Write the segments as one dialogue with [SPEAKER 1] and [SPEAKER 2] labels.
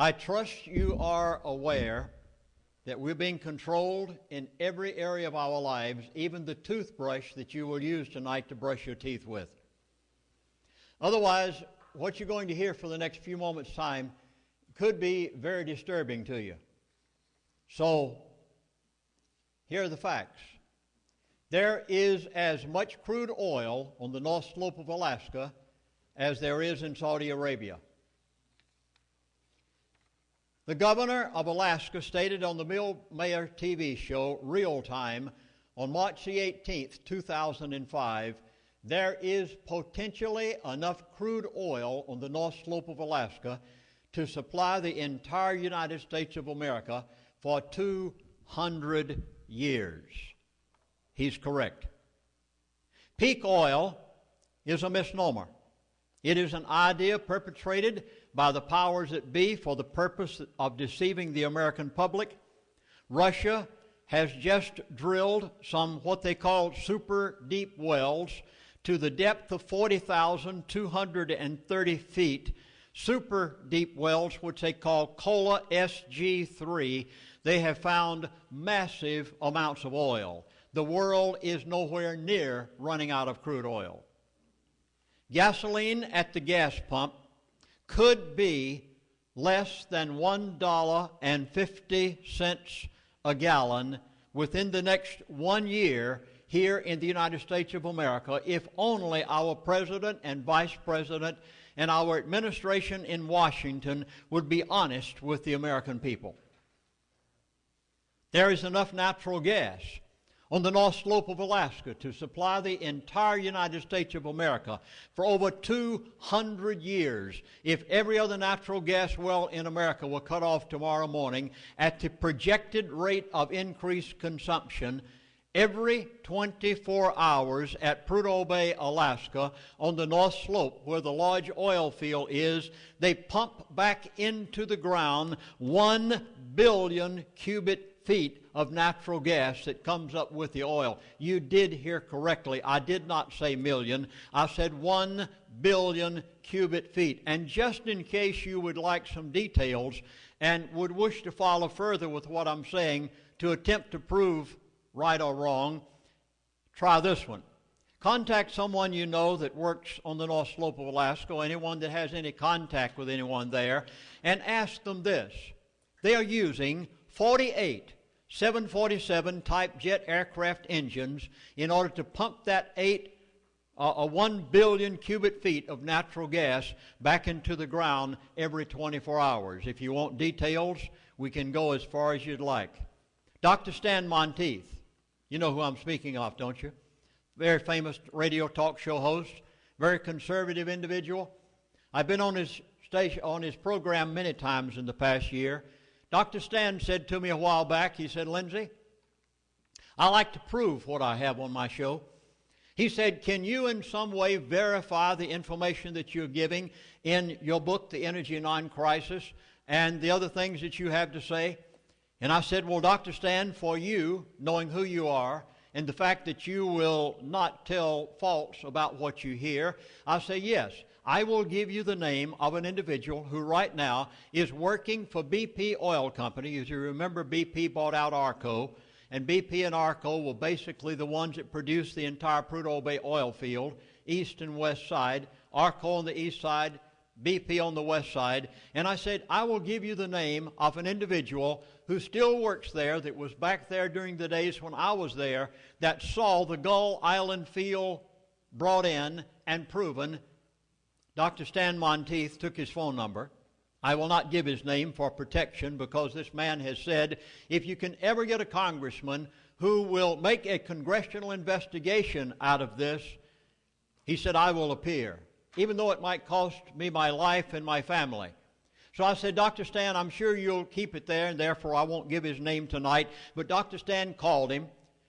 [SPEAKER 1] I trust you are aware that we're being controlled in every area of our lives, even the toothbrush that you will use tonight to brush your teeth with. Otherwise, what you're going to hear for the next few moments' time could be very disturbing to you. So, here are the facts. There is as much crude oil on the north slope of Alaska as there is in Saudi Arabia. The governor of Alaska stated on the Bill Maher TV show Real Time on March the 18th, 2005, there is potentially enough crude oil on the north slope of Alaska to supply the entire United States of America for 200 years. He's correct. Peak oil is a misnomer. It is an idea perpetrated by the powers that be for the purpose of deceiving the American public. Russia has just drilled some what they call super deep wells to the depth of 40,230 feet. Super deep wells, which they call Kola SG3, they have found massive amounts of oil the world is nowhere near running out of crude oil. Gasoline at the gas pump could be less than $1.50 a gallon within the next one year here in the United States of America if only our president and vice president and our administration in Washington would be honest with the American people. There is enough natural gas on the north slope of Alaska to supply the entire United States of America for over 200 years if every other natural gas well in America were cut off tomorrow morning at the projected rate of increased consumption every 24 hours at Prudhoe Bay, Alaska, on the north slope where the large oil field is, they pump back into the ground 1 billion cubic feet of natural gas that comes up with the oil. You did hear correctly. I did not say million. I said one billion cubic feet. And just in case you would like some details and would wish to follow further with what I'm saying to attempt to prove right or wrong, try this one. Contact someone you know that works on the North Slope of Alaska, anyone that has any contact with anyone there, and ask them this. They are using 48 747 type jet aircraft engines in order to pump that eight, uh, a 1 billion cubic feet of natural gas back into the ground every 24 hours. If you want details, we can go as far as you'd like. Dr. Stan Monteith, you know who I'm speaking of, don't you? Very famous radio talk show host, very conservative individual. I've been on his station on his program many times in the past year. Dr. Stan said to me a while back, he said, Lindsey, I like to prove what I have on my show. He said, Can you in some way verify the information that you're giving in your book, The Energy Non-Crisis, and the other things that you have to say? And I said, Well, Dr. Stan, for you, knowing who you are, and the fact that you will not tell false about what you hear, I say, Yes, I will give you the name of an individual who right now is working for BP Oil Company. As you remember, BP bought out Arco, and BP and Arco were basically the ones that produced the entire Prudhoe Bay oil field, east and west side. Arco on the east side, BP on the west side. And I said, I will give you the name of an individual who still works there, that was back there during the days when I was there, that saw the Gull Island field brought in and proven Dr. Stan Monteith took his phone number. I will not give his name for protection because this man has said if you can ever get a congressman who will make a congressional investigation out of this, he said, I will appear, even though it might cost me my life and my family. So I said, Dr. Stan, I'm sure you'll keep it there, and therefore I won't give his name tonight. But Dr. Stan called him,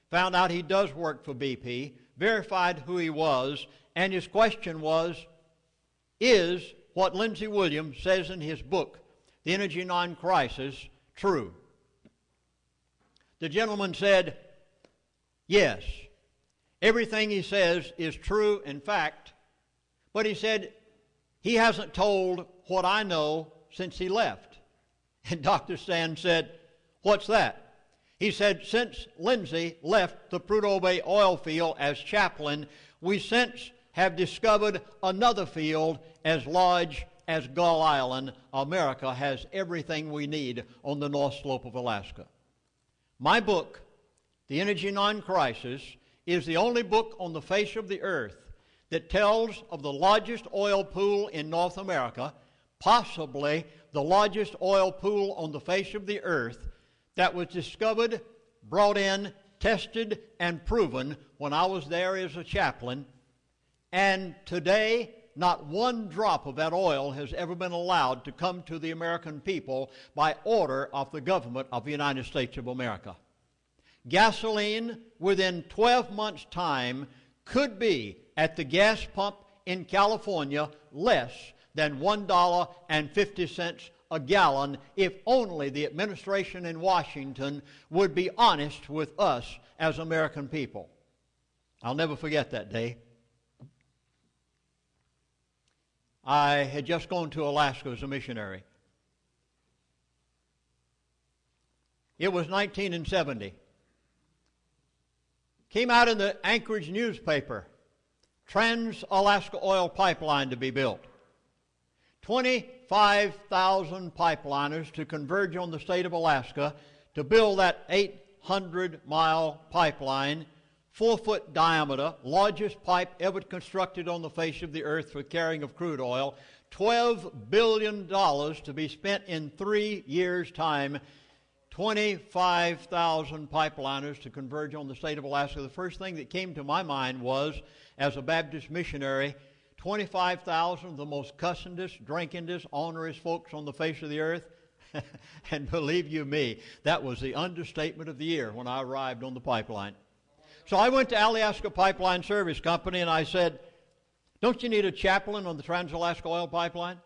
[SPEAKER 1] found out he does work for BP, verified who he was, and his question was, is what Lindsey Williams says in his book, The Energy Non Crisis, true? The gentleman said, Yes. Everything he says is true, in fact, but he said he hasn't told what I know since he left. And Dr. Stan said, What's that? He said, Since Lindsey left the Prudhoe Bay oil field as chaplain, we since have discovered another field as large as Gull Island. America has everything we need on the north slope of Alaska. My book, The Energy Non Crisis, is the only book on the face of the earth that tells of the largest oil pool in North America, possibly the largest oil pool on the face of the earth that was discovered, brought in, tested, and proven when I was there as a chaplain. And today, not one drop of that oil has ever been allowed to come to the American people by order of the government of the United States of America. Gasoline, within 12 months' time, could be at the gas pump in California less than $1.50 a gallon if only the administration in Washington would be honest with us as American people. I'll never forget that day. I had just gone to Alaska as a missionary. It was 1970. Came out in the Anchorage newspaper Trans Alaska Oil Pipeline to be built. 25,000 pipeliners to converge on the state of Alaska to build that 800 mile pipeline, four foot diameter, largest pipe ever constructed on the face of the earth for carrying of crude oil, $12 billion to be spent in three years' time 25,000 pipeliners to converge on the state of Alaska. The first thing that came to my mind was, as a Baptist missionary, 25,000 of the most cussingest, drinkingest, onerous folks on the face of the earth. and believe you me, that was the understatement of the year when I arrived on the pipeline. So I went to Alaska Pipeline Service Company and I said, Don't you need a chaplain on the Trans Alaska Oil Pipeline?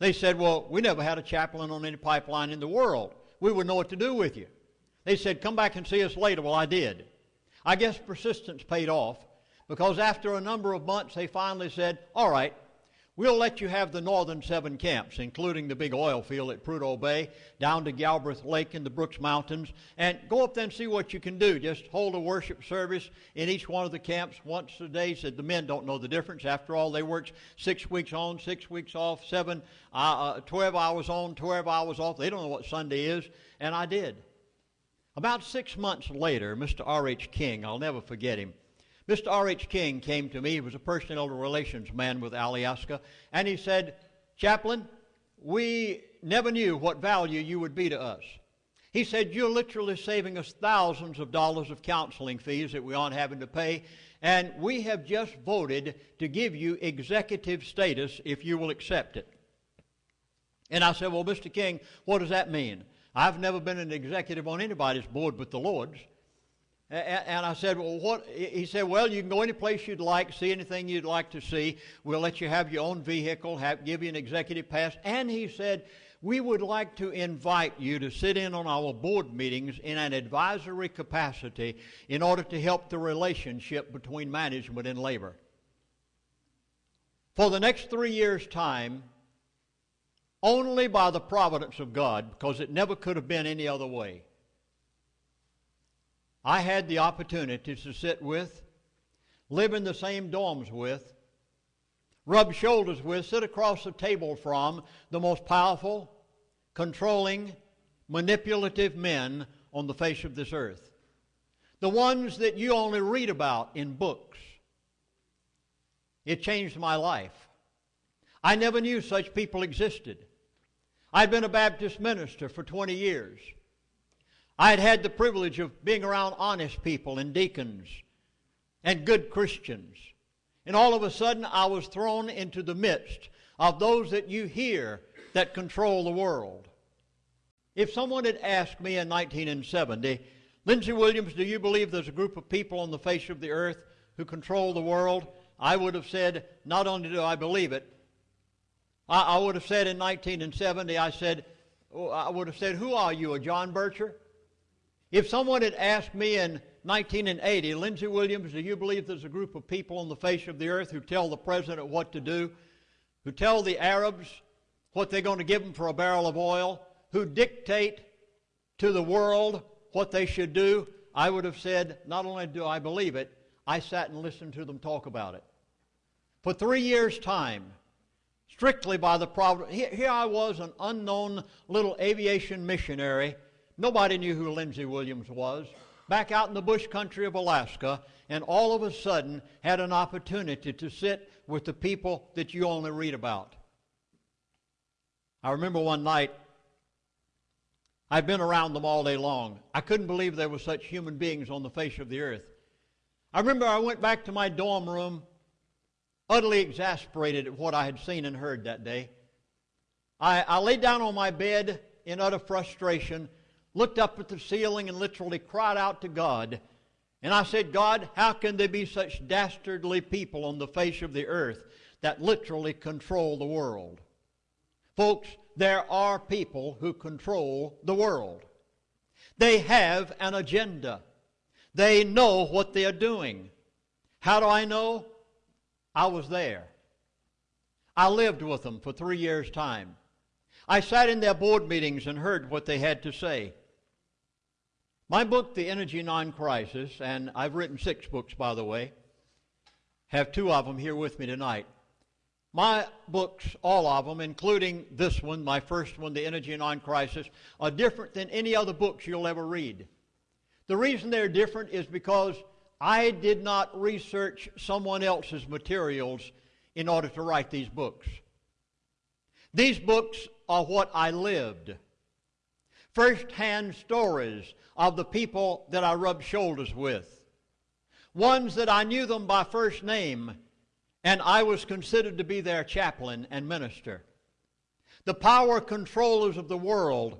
[SPEAKER 1] They said, Well, we never had a chaplain on any pipeline in the world we wouldn't know what to do with you. They said, Come back and see us later. Well, I did. I guess persistence paid off because after a number of months, they finally said, All right, we'll let you have the northern seven camps, including the big oil field at Prudhoe Bay, down to Galbraith Lake in the Brooks Mountains, and go up there and see what you can do. Just hold a worship service in each one of the camps once a day. Said the men don't know the difference. After all, they worked six weeks on, six weeks off, seven uh, 12 hours on, 12 hours off. They don't know what Sunday is, and I did. About six months later, Mr. R.H. King, I'll never forget him, Mr. R.H. King came to me. He was a personal relations man with Alaska, and he said, Chaplain, we never knew what value you would be to us. He said, You're literally saving us thousands of dollars of counseling fees that we aren't having to pay, and we have just voted to give you executive status if you will accept it. And I said, Well, Mr. King, what does that mean? I've never been an executive on anybody's board but the Lord's. And I said, Well, what? He said, Well, you can go any place you'd like, see anything you'd like to see. We'll let you have your own vehicle, have, give you an executive pass. And he said, We would like to invite you to sit in on our board meetings in an advisory capacity in order to help the relationship between management and labor. For the next three years' time, only by the providence of God, because it never could have been any other way. I had the opportunity to sit with, live in the same dorms with, rub shoulders with, sit across the table from the most powerful, controlling, manipulative men on the face of this earth. The ones that you only read about in books. It changed my life. I never knew such people existed. I'd been a Baptist minister for 20 years. I had had the privilege of being around honest people and deacons and good Christians. And all of a sudden, I was thrown into the midst of those that you hear that control the world. If someone had asked me in 1970, Lindsey Williams, do you believe there's a group of people on the face of the earth who control the world? I would have said, not only do I believe it, I, I would have said in 1970, I said, oh, I would have said, who are you, a John Bircher? If someone had asked me in 1980, Lindsey Williams, do you believe there's a group of people on the face of the earth who tell the president what to do, who tell the Arabs what they're going to give them for a barrel of oil, who dictate to the world what they should do, I would have said, not only do I believe it, I sat and listened to them talk about it. For three years' time, strictly by the problem. Here I was, an unknown little aviation missionary. Nobody knew who Lindsey Williams was. Back out in the bush country of Alaska, and all of a sudden had an opportunity to sit with the people that you only read about. I remember one night, I've been around them all day long. I couldn't believe there were such human beings on the face of the earth. I remember I went back to my dorm room utterly exasperated at what I had seen and heard that day. I, I laid down on my bed in utter frustration, looked up at the ceiling, and literally cried out to God. And I said, God, how can there be such dastardly people on the face of the earth that literally control the world? Folks, there are people who control the world. They have an agenda. They know what they are doing. How do I know? I was there. I lived with them for three years' time. I sat in their board meetings and heard what they had to say. My book, The Energy Non-Crisis, and I've written six books, by the way, have two of them here with me tonight. My books, all of them, including this one, my first one, The Energy Non-Crisis, are different than any other books you'll ever read. The reason they're different is because I did not research someone else's materials in order to write these books. These books are what I lived. First-hand stories of the people that I rubbed shoulders with. Ones that I knew them by first name, and I was considered to be their chaplain and minister. The power controllers of the world,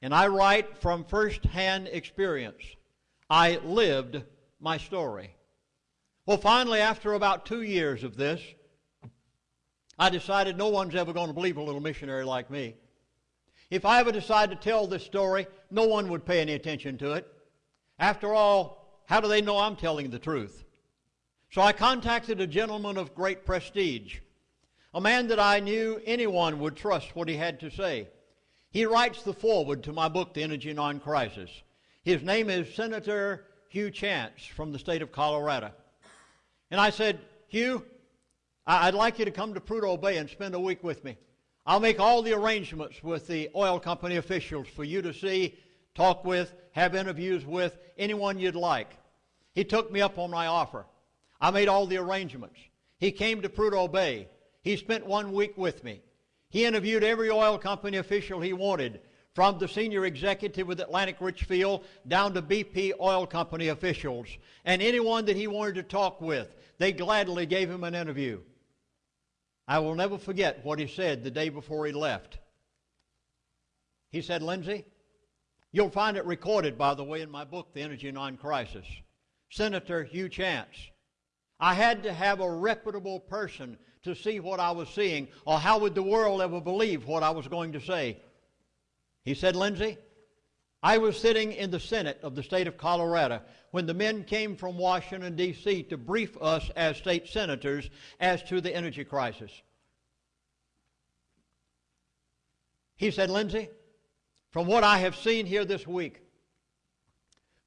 [SPEAKER 1] and I write from first-hand experience. I lived my story. Well, finally, after about two years of this, I decided no one's ever going to believe a little missionary like me. If I ever decide to tell this story, no one would pay any attention to it. After all, how do they know I'm telling the truth? So I contacted a gentleman of great prestige, a man that I knew anyone would trust what he had to say. He writes the foreword to my book, The Energy Non-Crisis. His name is Senator Hugh Chance from the state of Colorado. And I said, Hugh, I'd like you to come to Prudhoe Bay and spend a week with me. I'll make all the arrangements with the oil company officials for you to see, talk with, have interviews with, anyone you'd like. He took me up on my offer. I made all the arrangements. He came to Prudhoe Bay. He spent one week with me. He interviewed every oil company official he wanted from the senior executive with Atlantic Richfield down to BP Oil Company officials and anyone that he wanted to talk with. They gladly gave him an interview. I will never forget what he said the day before he left. He said, Lindsey, you'll find it recorded, by the way, in my book, The Energy Non-Crisis. Senator Hugh Chance. I had to have a reputable person to see what I was seeing, or how would the world ever believe what I was going to say? He said, Lindsey, I was sitting in the Senate of the state of Colorado when the men came from Washington, D.C. to brief us as state senators as to the energy crisis. He said, Lindsey, from what I have seen here this week,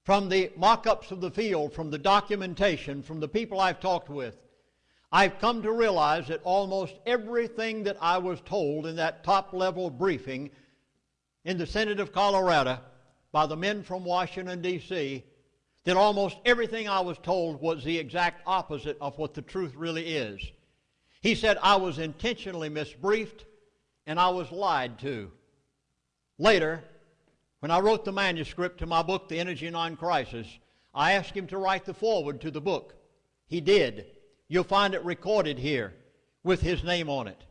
[SPEAKER 1] from the mock ups of the field, from the documentation, from the people I've talked with, I've come to realize that almost everything that I was told in that top level briefing in the Senate of Colorado by the men from Washington, D.C., that almost everything I was told was the exact opposite of what the truth really is. He said I was intentionally misbriefed and I was lied to. Later, when I wrote the manuscript to my book, The Energy Non-Crisis, I asked him to write the foreword to the book. He did. You'll find it recorded here with his name on it.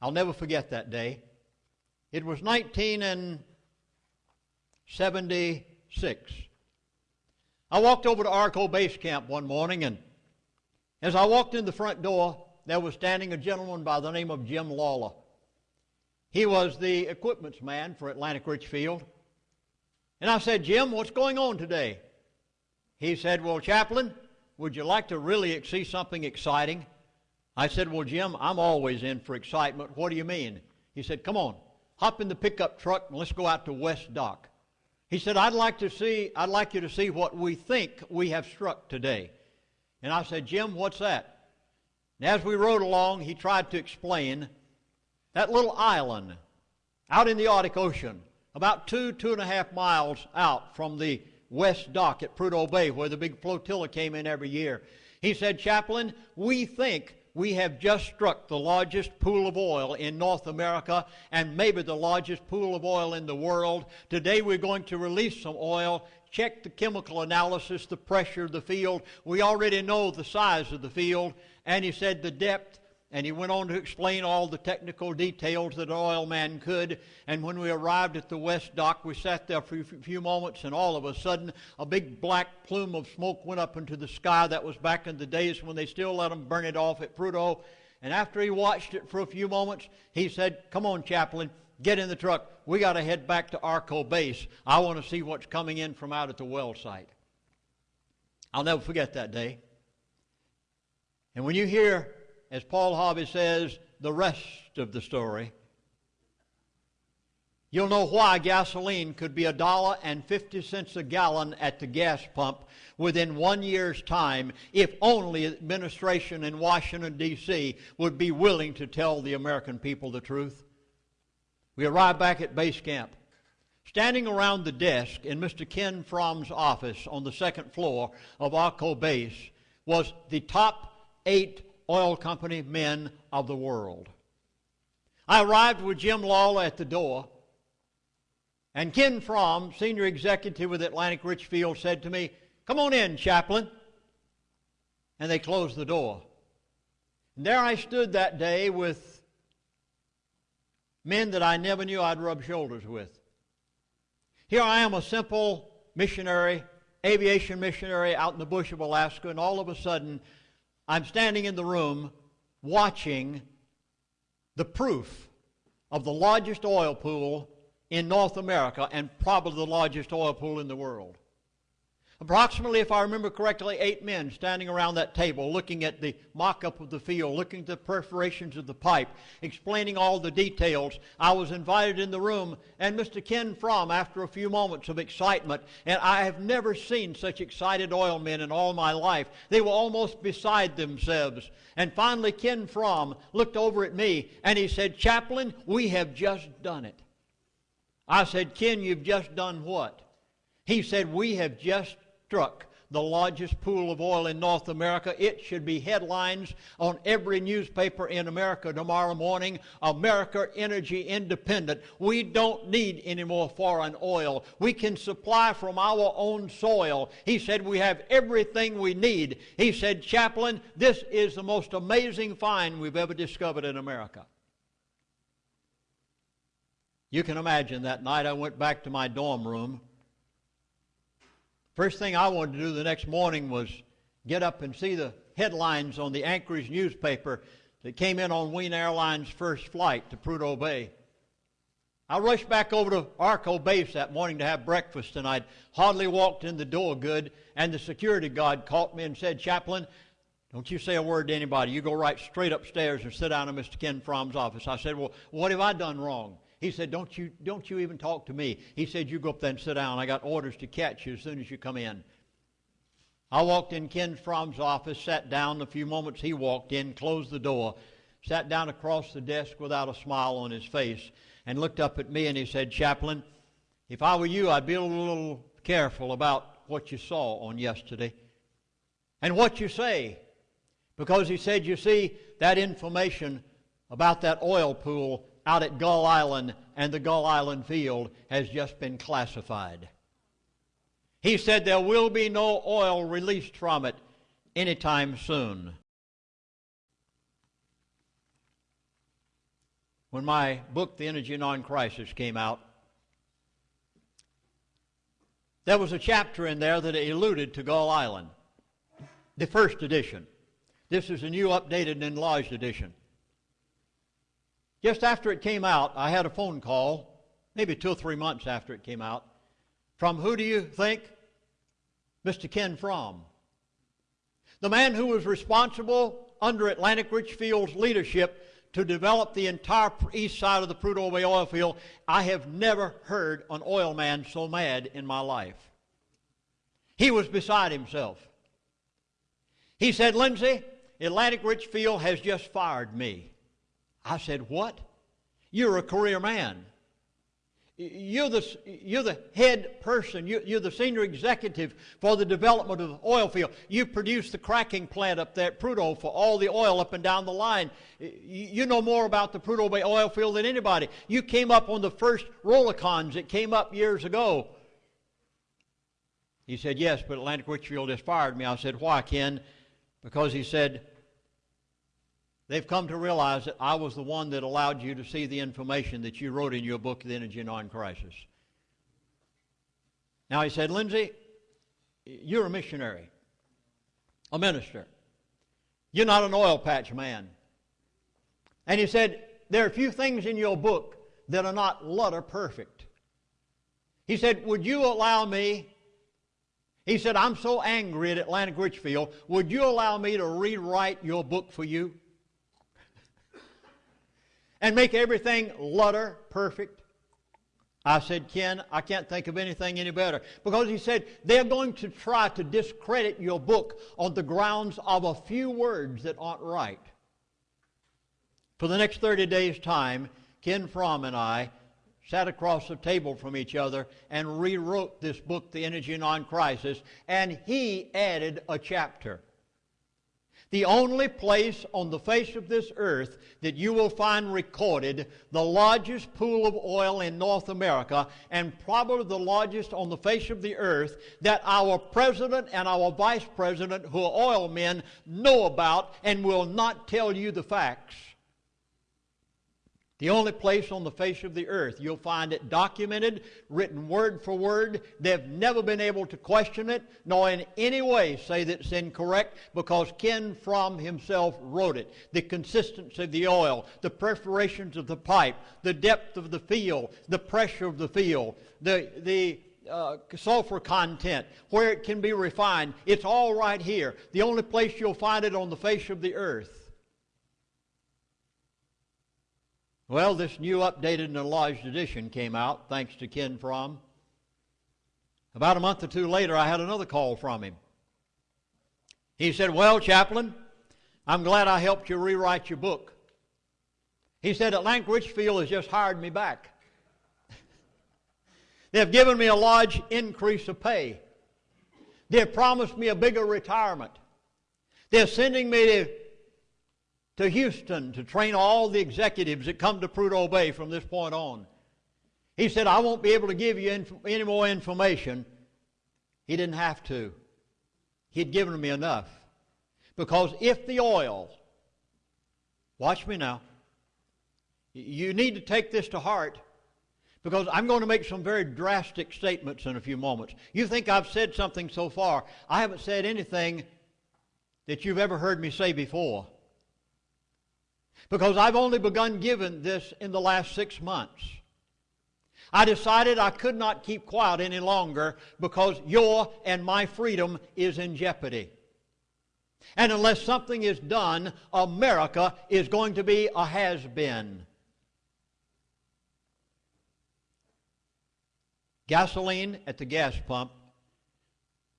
[SPEAKER 1] I'll never forget that day. It was 1976. I walked over to Arco Base Camp one morning, and as I walked in the front door, there was standing a gentleman by the name of Jim Lawler. He was the equipments man for Atlantic Richfield. And I said, Jim, what's going on today? He said, Well, Chaplain, would you like to really see something exciting? I said, Well, Jim, I'm always in for excitement. What do you mean? He said, Come on. hop in the pickup truck and let's go out to West Dock. He said, I'd like to see, I'd like you to see what we think we have struck today. And I said, Jim, what's that? And as we rode along, he tried to explain that little island out in the Arctic Ocean, about two, two and a half miles out from the west dock at Prudhoe Bay, where the big flotilla came in every year. He said, Chaplain, we think we have just struck the largest pool of oil in North America and maybe the largest pool of oil in the world. Today we're going to release some oil, check the chemical analysis, the pressure of the field. We already know the size of the field. And he said the depth and he went on to explain all the technical details that an oil man could. And when we arrived at the west dock, we sat there for a few moments, and all of a sudden, a big black plume of smoke went up into the sky. That was back in the days when they still let them burn it off at Prudhoe. And after he watched it for a few moments, he said, Come on, Chaplain, get in the truck. We got to head back to Arco Base. I want to see what's coming in from out at the well site. I'll never forget that day. And when you hear as Paul Harvey says, the rest of the story, you'll know why gasoline could be a dollar and 50 cents a gallon at the gas pump within one year's time if only administration in Washington, D.C. would be willing to tell the American people the truth. We arrived back at base camp. Standing around the desk in Mr. Ken Fromm's office on the second floor of Arco Base was the top eight oil company men of the world. I arrived with Jim Lawler at the door, and Ken Fromm, senior executive with Atlantic Richfield, said to me, Come on in, chaplain. And they closed the door. And there I stood that day with men that I never knew I'd rub shoulders with. Here I am, a simple missionary, aviation missionary out in the bush of Alaska, and all of a sudden I'm standing in the room watching the proof of the largest oil pool in North America and probably the largest oil pool in the world. Approximately, if I remember correctly, eight men standing around that table looking at the mock up of the field, looking at the perforations of the pipe, explaining all the details. I was invited in the room, and Mr. Ken Fromm, after a few moments of excitement, and I have never seen such excited oil men in all my life. They were almost beside themselves. And finally, Ken Fromm looked over at me and he said, Chaplain, we have just done it. I said, Ken, you've just done what? He said, We have just struck the largest pool of oil in North America. It should be headlines on every newspaper in America tomorrow morning. America Energy Independent. We don't need any more foreign oil. We can supply from our own soil. He said we have everything we need. He said, Chaplain, this is the most amazing find we've ever discovered in America. You can imagine that night I went back to my dorm room First thing I wanted to do the next morning was get up and see the headlines on the Anchorage newspaper that came in on Wien Airlines' first flight to Prudhoe Bay. I rushed back over to Arco Base that morning to have breakfast, and I'd hardly walked in the door good, and the security guard caught me and said, Chaplain, don't you say a word to anybody. You go right straight upstairs and sit down in Mr. Ken Fromm's office. I said, Well, what have I done wrong? He said, don't you, don't you even talk to me. He said, You go up there and sit down. I got orders to catch you as soon as you come in. I walked in Ken Fromm's office, sat down. A few moments he walked in, closed the door, sat down across the desk without a smile on his face, and looked up at me and he said, Chaplain, if I were you, I'd be a little careful about what you saw on yesterday and what you say. Because he said, you see, that information about that oil pool out at Gull Island and the Gull Island field has just been classified. He said there will be no oil released from it anytime soon. When my book, The Energy Non-Crisis, came out, there was a chapter in there that alluded to Gull Island, the first edition. This is a new, updated, and enlarged edition. Just after it came out, I had a phone call, maybe two or three months after it came out, from who do you think? Mr. Ken Fromm. The man who was responsible under Atlantic Richfield's leadership to develop the entire east side of the Prudhoe Bay oil field, I have never heard an oil man so mad in my life. He was beside himself. He said, Lindsey, Atlantic Richfield has just fired me. I said, What? You're a career man. You're the, you're the head person. You, you're the senior executive for the development of the oil field. You produce the cracking plant up there at Prudhoe for all the oil up and down the line. You know more about the Prudhoe Bay oil field than anybody. You came up on the first Rolligons that came up years ago. He said, Yes, but Atlantic Richfield has fired me. I said, Why, Ken? Because he said, They've come to realize that I was the one that allowed you to see the information that you wrote in your book, The Energy Non-Crisis. Now he said, Lindsey, you're a missionary, a minister. You're not an oil patch man. And he said, there are a few things in your book that are not letter perfect. He said, would you allow me he said, I'm so angry at Atlantic Richfield. Would you allow me to rewrite your book for you? And make everything lutter perfect? I said, Ken, I can't think of anything any better. Because he said, they're going to try to discredit your book on the grounds of a few words that aren't right. For the next 30 days' time, Ken Fromm and I sat across the table from each other and rewrote this book, The Energy Non-Crisis, and he added a chapter the only place on the face of this earth that you will find recorded the largest pool of oil in North America and probably the largest on the face of the earth that our president and our vice president, who are oil men, know about and will not tell you the facts. The only place on the face of the earth you'll find it documented, written word for word. They've never been able to question it, nor in any way say that it's incorrect, because Ken Fromm himself wrote it. The consistency of the oil, the perforations of the pipe, the depth of the field, the pressure of the field, the, the uh, sulfur content, where it can be refined. It's all right here. The only place you'll find it on the face of the earth. Well, this new updated and enlarged edition came out, thanks to Ken Fromm. About a month or two later, I had another call from him. He said, Well, Chaplain, I'm glad I helped you rewrite your book. He said, Atlantic Richfield has just hired me back. They've given me a large increase of pay. They've promised me a bigger retirement. They're sending me to to Houston to train all the executives that come to Prudhoe Bay from this point on. He said, I won't be able to give you inf- any more information. He didn't have to. He'd given me enough. Because if the oil, watch me now, you need to take this to heart because I'm going to make some very drastic statements in a few moments. You think I've said something so far. I haven't said anything that you've ever heard me say before. Because I've only begun giving this in the last six months. I decided I could not keep quiet any longer because your and my freedom is in jeopardy. And unless something is done, America is going to be a has been. Gasoline at the gas pump,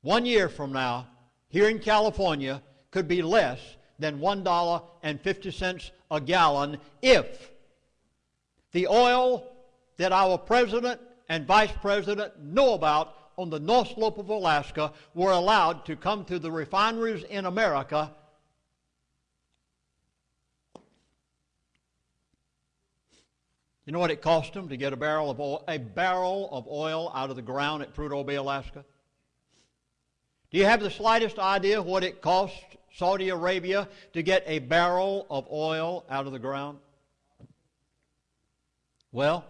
[SPEAKER 1] one year from now, here in California, could be less than $1.50 a gallon if the oil that our president and vice president know about on the North Slope of Alaska were allowed to come to the refineries in America You know what it cost them to get a barrel of oil, a barrel of oil out of the ground at Prudhoe Bay, Alaska? Do you have the slightest idea what it cost Saudi Arabia to get a barrel of oil out of the ground? Well,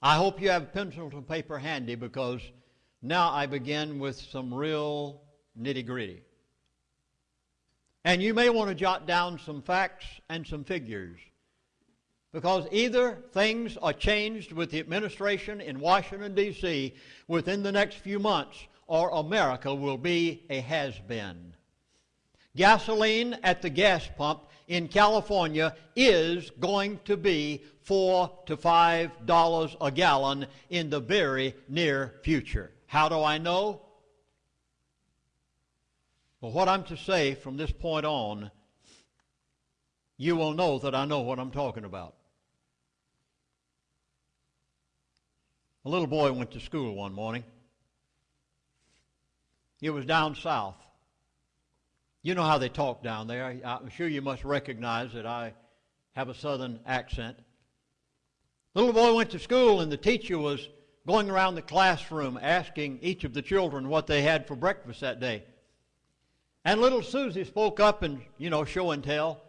[SPEAKER 1] I hope you have pencil and paper handy because now I begin with some real nitty gritty. And you may want to jot down some facts and some figures. Because either things are changed with the administration in Washington, D.C. within the next few months, or America will be a has been. Gasoline at the gas pump in California is going to be four to five dollars a gallon in the very near future. How do I know? Well, what I'm to say from this point on, you will know that I know what I'm talking about. A little boy went to school one morning. It was down south. You know how they talk down there. I'm sure you must recognize that I have a southern accent. Little boy went to school, and the teacher was going around the classroom asking each of the children what they had for breakfast that day. And little Susie spoke up and, you know, show and tell.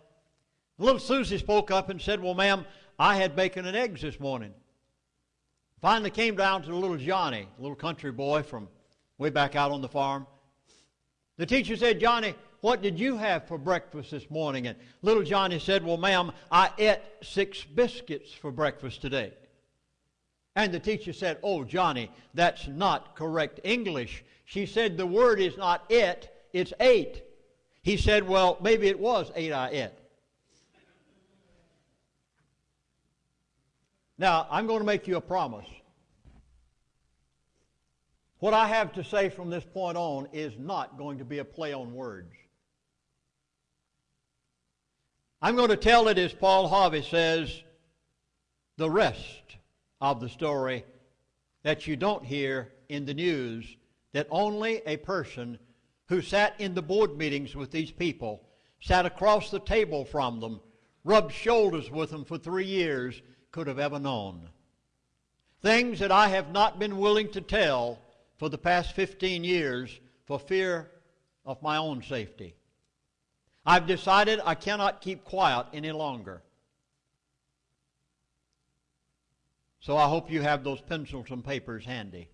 [SPEAKER 1] Little Susie spoke up and said, Well, ma'am, I had bacon and eggs this morning. Finally came down to little Johnny, little country boy from way back out on the farm. The teacher said, Johnny, what did you have for breakfast this morning? And little Johnny said, Well, ma'am, I ate six biscuits for breakfast today. And the teacher said, Oh, Johnny, that's not correct English. She said, The word is not it, it's eight. He said, Well, maybe it was eight I ate. Now, I'm going to make you a promise. What I have to say from this point on is not going to be a play on words. I'm going to tell it as Paul Harvey says, the rest of the story that you don't hear in the news that only a person who sat in the board meetings with these people, sat across the table from them, rubbed shoulders with them for three years, could have ever known. Things that I have not been willing to tell for the past 15 years for fear of my own safety. I've decided I cannot keep quiet any longer. So I hope you have those pencils and papers handy.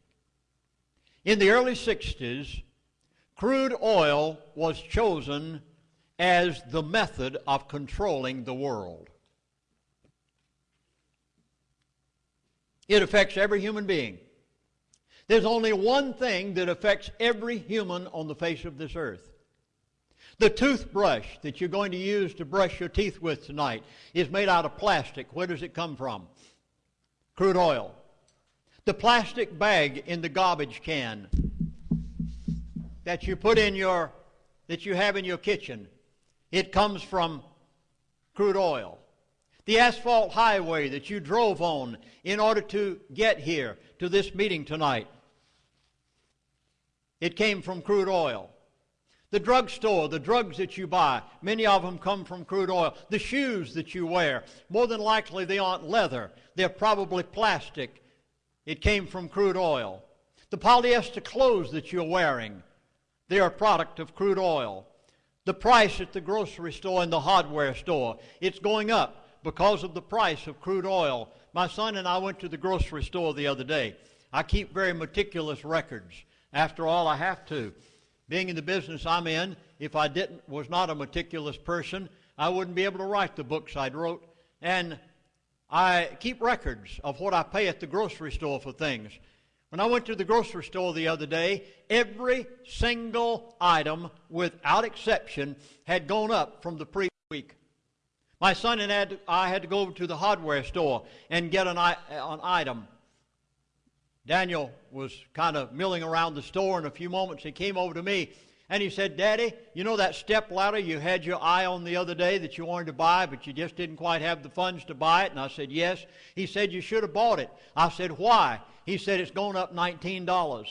[SPEAKER 1] In the early 60s, crude oil was chosen as the method of controlling the world. It affects every human being. There's only one thing that affects every human on the face of this earth. The toothbrush that you're going to use to brush your teeth with tonight is made out of plastic. Where does it come from? Crude oil. The plastic bag in the garbage can that you put in your that you have in your kitchen, it comes from crude oil. The asphalt highway that you drove on in order to get here to this meeting tonight, it came from crude oil. The drugstore, the drugs that you buy, many of them come from crude oil. The shoes that you wear, more than likely they aren't leather. They're probably plastic. It came from crude oil. The polyester clothes that you're wearing, they are a product of crude oil. The price at the grocery store and the hardware store, it's going up because of the price of crude oil. My son and I went to the grocery store the other day. I keep very meticulous records. After all, I have to. Being in the business I'm in, if I didn't was not a meticulous person, I wouldn't be able to write the books I wrote. And I keep records of what I pay at the grocery store for things. When I went to the grocery store the other day, every single item, without exception, had gone up from the previous week. My son and I had to go over to the hardware store and get an, an item. Daniel was kind of milling around the store. In a few moments, he came over to me and he said, Daddy, you know that step ladder you had your eye on the other day that you wanted to buy, but you just didn't quite have the funds to buy it? And I said, Yes. He said, You should have bought it. I said, Why? He said, It's gone up $19.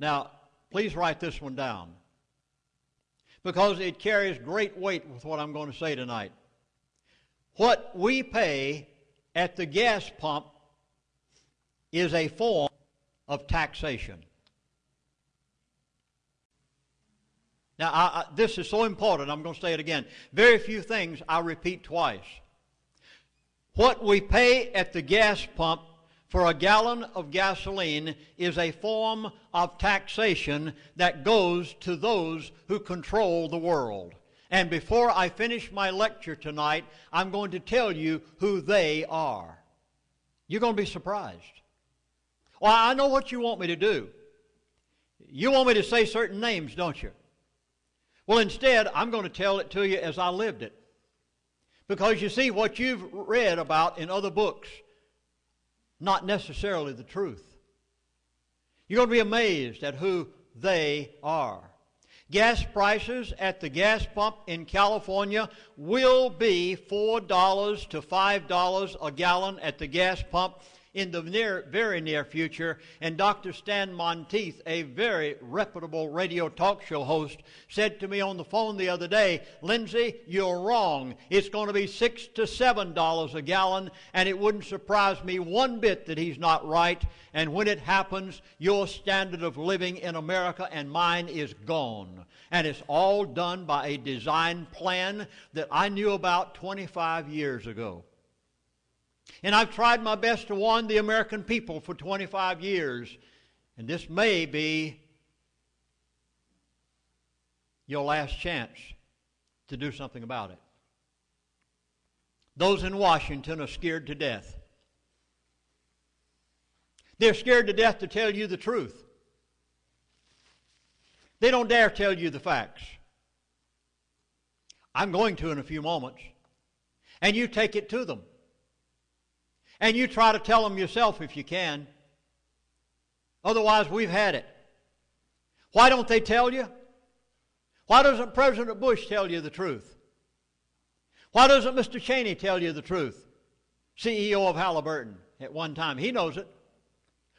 [SPEAKER 1] Now, please write this one down because it carries great weight with what I'm going to say tonight. What we pay at the gas pump is a form of taxation. Now, I, I, this is so important, I'm going to say it again. Very few things I repeat twice. What we pay at the gas pump for a gallon of gasoline is a form of taxation that goes to those who control the world. And before I finish my lecture tonight, I'm going to tell you who they are. You're going to be surprised. Well, I know what you want me to do. You want me to say certain names, don't you? Well, instead, I'm going to tell it to you as I lived it. Because you see, what you've read about in other books, not necessarily the truth. You're going to be amazed at who they are. Gas prices at the gas pump in California will be $4 to $5 a gallon at the gas pump in the near, very near future. And Dr. Stan Monteith, a very reputable radio talk show host, said to me on the phone the other day, Lindsey, you're wrong. It's going to be six to seven dollars a gallon, and it wouldn't surprise me one bit that he's not right. And when it happens, your standard of living in America and mine is gone. And it's all done by a design plan that I knew about 25 years ago. And I've tried my best to warn the American people for 25 years. And this may be your last chance to do something about it. Those in Washington are scared to death. They're scared to death to tell you the truth. They don't dare tell you the facts. I'm going to in a few moments. And you take it to them. And you try to tell them yourself if you can. Otherwise, we've had it. Why don't they tell you? Why doesn't President Bush tell you the truth? Why doesn't Mr. Cheney tell you the truth? CEO of Halliburton at one time. He knows it.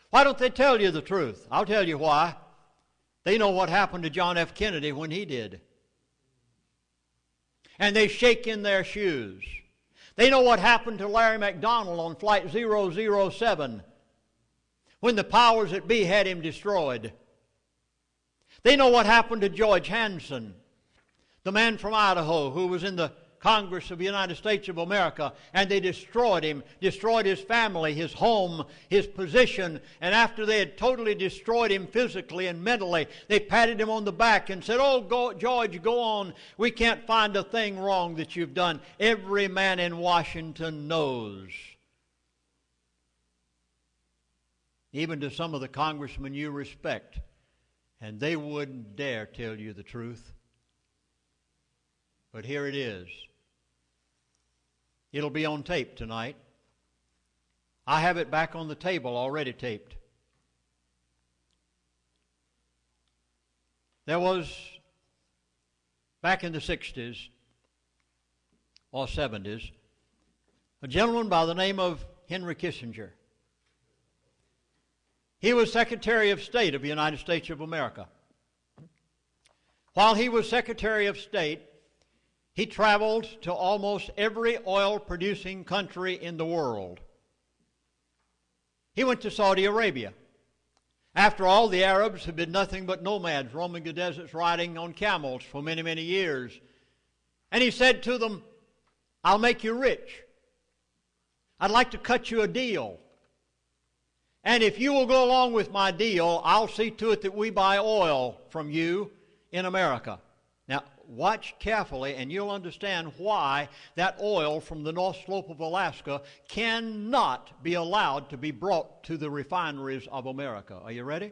[SPEAKER 1] Why don't they tell you the truth? I'll tell you why. They know what happened to John F. Kennedy when he did. And they shake in their shoes. They know what happened to Larry McDonald on Flight 007 when the powers that be had him destroyed. They know what happened to George Hansen, the man from Idaho who was in the Congress of the United States of America, and they destroyed him, destroyed his family, his home, his position, and after they had totally destroyed him physically and mentally, they patted him on the back and said, Oh, go, George, go on. We can't find a thing wrong that you've done. Every man in Washington knows. Even to some of the congressmen you respect, and they wouldn't dare tell you the truth. But here it is. It'll be on tape tonight. I have it back on the table already taped. There was, back in the 60s or 70s, a gentleman by the name of Henry Kissinger. He was Secretary of State of the United States of America. While he was Secretary of State, he traveled to almost every oil producing country in the world. He went to Saudi Arabia. After all, the Arabs had been nothing but nomads roaming the deserts riding on camels for many, many years. And he said to them, I'll make you rich. I'd like to cut you a deal. And if you will go along with my deal, I'll see to it that we buy oil from you in America. Watch carefully and you'll understand why that oil from the North Slope of Alaska cannot be allowed to be brought to the refineries of America. Are you ready?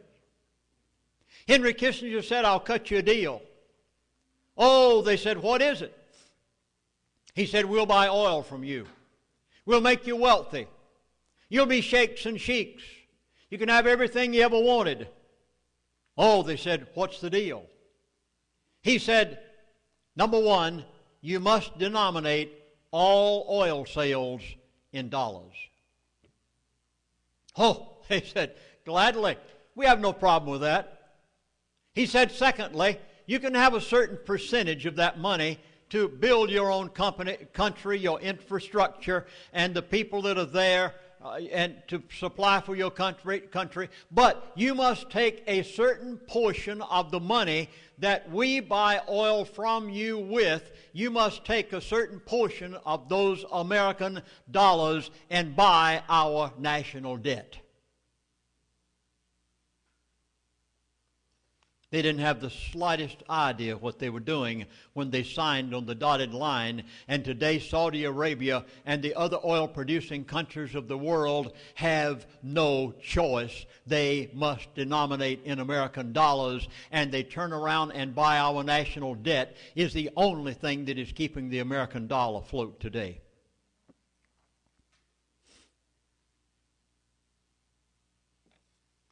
[SPEAKER 1] Henry Kissinger said, I'll cut you a deal. Oh, they said, what is it? He said, we'll buy oil from you. We'll make you wealthy. You'll be sheikhs and sheiks. You can have everything you ever wanted. Oh, they said, what's the deal? He said, number one, you must denominate all oil sales in dollars. Oh, he said, gladly. We have no problem with that. He said, secondly, you can have a certain percentage of that money to build your own company, country, your infrastructure, and the people that are there uh, and to supply for your country, country, but you must take a certain portion of the money that we buy oil from you with. You must take a certain portion of those American dollars and buy our national debt. They didn't have the slightest idea what they were doing when they signed on the dotted line. And today, Saudi Arabia and the other oil producing countries of the world have no choice. They must denominate in American dollars, and they turn around and buy our national debt, is the only thing that is keeping the American dollar afloat today.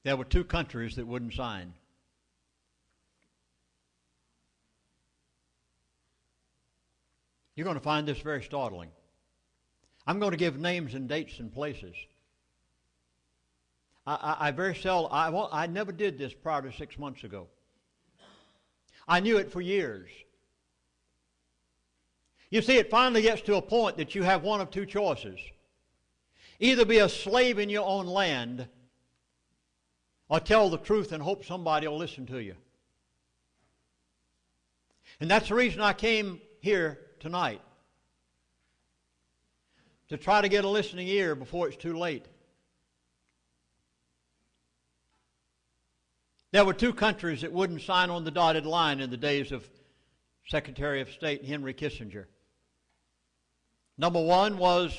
[SPEAKER 1] There were two countries that wouldn't sign. You're going to find this very startling. I'm going to give names and dates and places. I, I, I very seldom, I, I never did this prior to six months ago. I knew it for years. You see, it finally gets to a point that you have one of two choices either be a slave in your own land or tell the truth and hope somebody will listen to you. And that's the reason I came here tonight to try to get a listening ear before it's too late. There were two countries that wouldn't sign on the dotted line in the days of Secretary of State Henry Kissinger. Number one was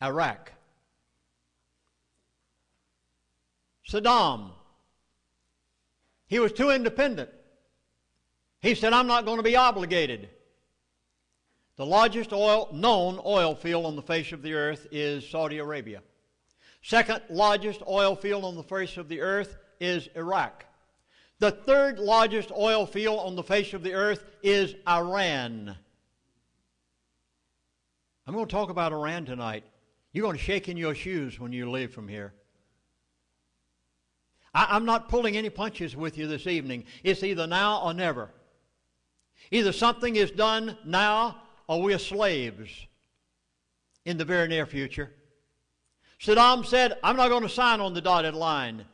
[SPEAKER 1] Iraq. Saddam. He was too independent. He said, I'm not going to be obligated. The largest oil, known oil field on the face of the earth is Saudi Arabia. Second largest oil field on the face of the earth is Iraq. The third largest oil field on the face of the earth is Iran. I'm going to talk about Iran tonight. You're going to shake in your shoes when you leave from here. I, am not pulling any punches with you this evening. It's either now or never. Either something is done now or we are slaves in the very near future. Saddam said, I'm not going to sign on the dotted line.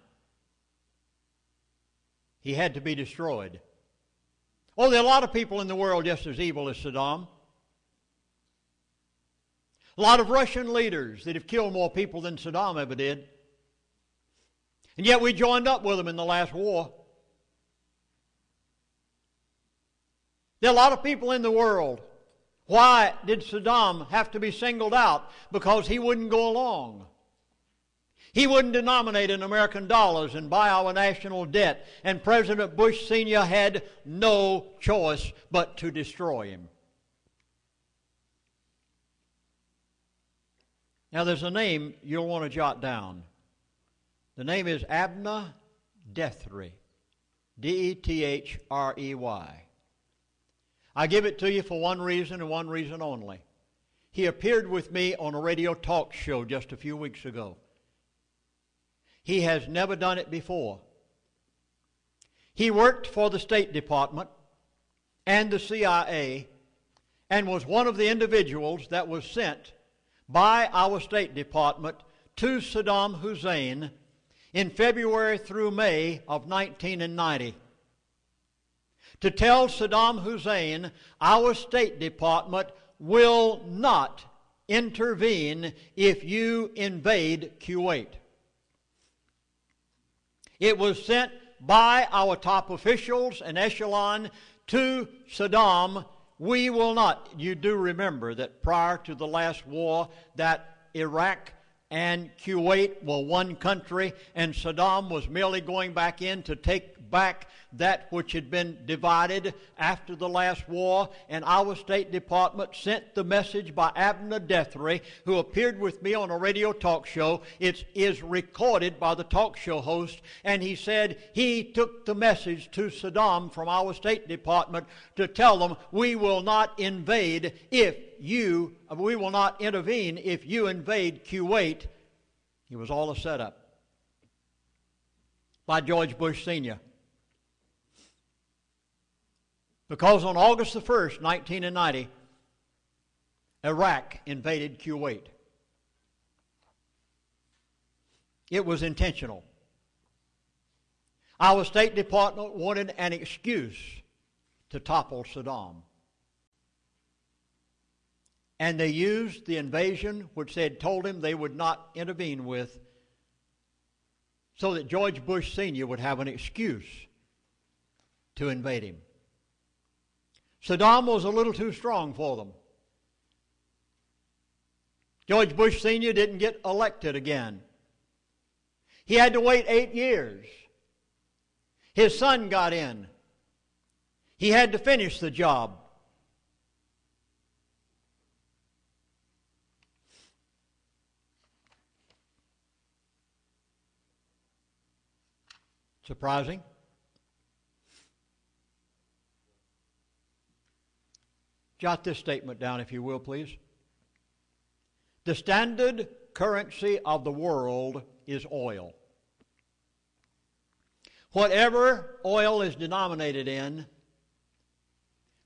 [SPEAKER 1] He had to be destroyed. Oh, there are a lot of people in the world just as evil as Saddam. A lot of Russian leaders that have killed more people than Saddam ever did. And yet we joined up with them in the last war. There are a lot of people in the world why did Saddam have to be singled out? Because he wouldn't go along. He wouldn't denominate in American dollars and buy our national debt. And President Bush Sr. had no choice but to destroy him. Now, there's a name you'll want to jot down. The name is Abner Dethrey. D E T H R E Y. I give it to you for one reason and one reason only. He appeared with me on a radio talk show just a few weeks ago. He has never done it before. He worked for the State Department and the CIA and was one of the individuals that was sent by our State Department to Saddam Hussein in February through May of 1990 to tell Saddam Hussein our State Department will not intervene if you invade Kuwait. It was sent by our top officials and echelon to Saddam. We will not. You do remember that prior to the last war, that Iraq and Kuwait were one country, and Saddam was merely going back in to take back that which had been divided after the last war, and our State Department sent the message by Abner Dethrey, who appeared with me on a radio talk show. It is recorded by the talk show host, and he said he took the message to Saddam from our State Department to tell them, We will not invade if you, we will not intervene if you invade Kuwait. It was all a setup by George Bush Sr. Because on August the 1st, 1990, Iraq invaded Kuwait. It was intentional. Our State Department wanted an excuse to topple Saddam. And they used the invasion, which they had told him they would not intervene with, so that George Bush Sr. would have an excuse to invade him. Saddam was a little too strong for them. George Bush Sr. didn't get elected again. He had to wait eight years. His son got in. He had to finish the job. Surprising? Jot this statement down, if you will, please. The standard currency of the world is oil. Whatever oil is denominated in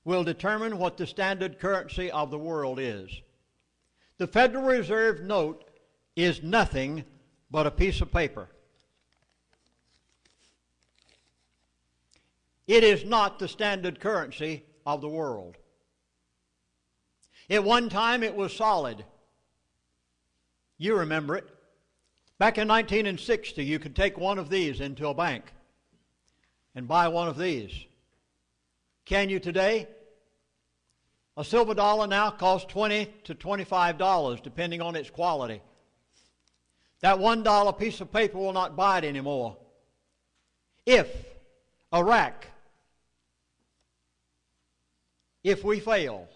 [SPEAKER 1] will determine what the standard currency of the world is. The Federal Reserve note is nothing but a piece of paper. It is not the standard currency of the world. At one time, it was solid. You remember it. Back in 1960, you could take one of these into a bank and buy one of these. Can you today? A silver dollar now costs 20 to $25, depending on its quality. That $1 piece of paper will not buy it anymore. If Iraq, if we fail,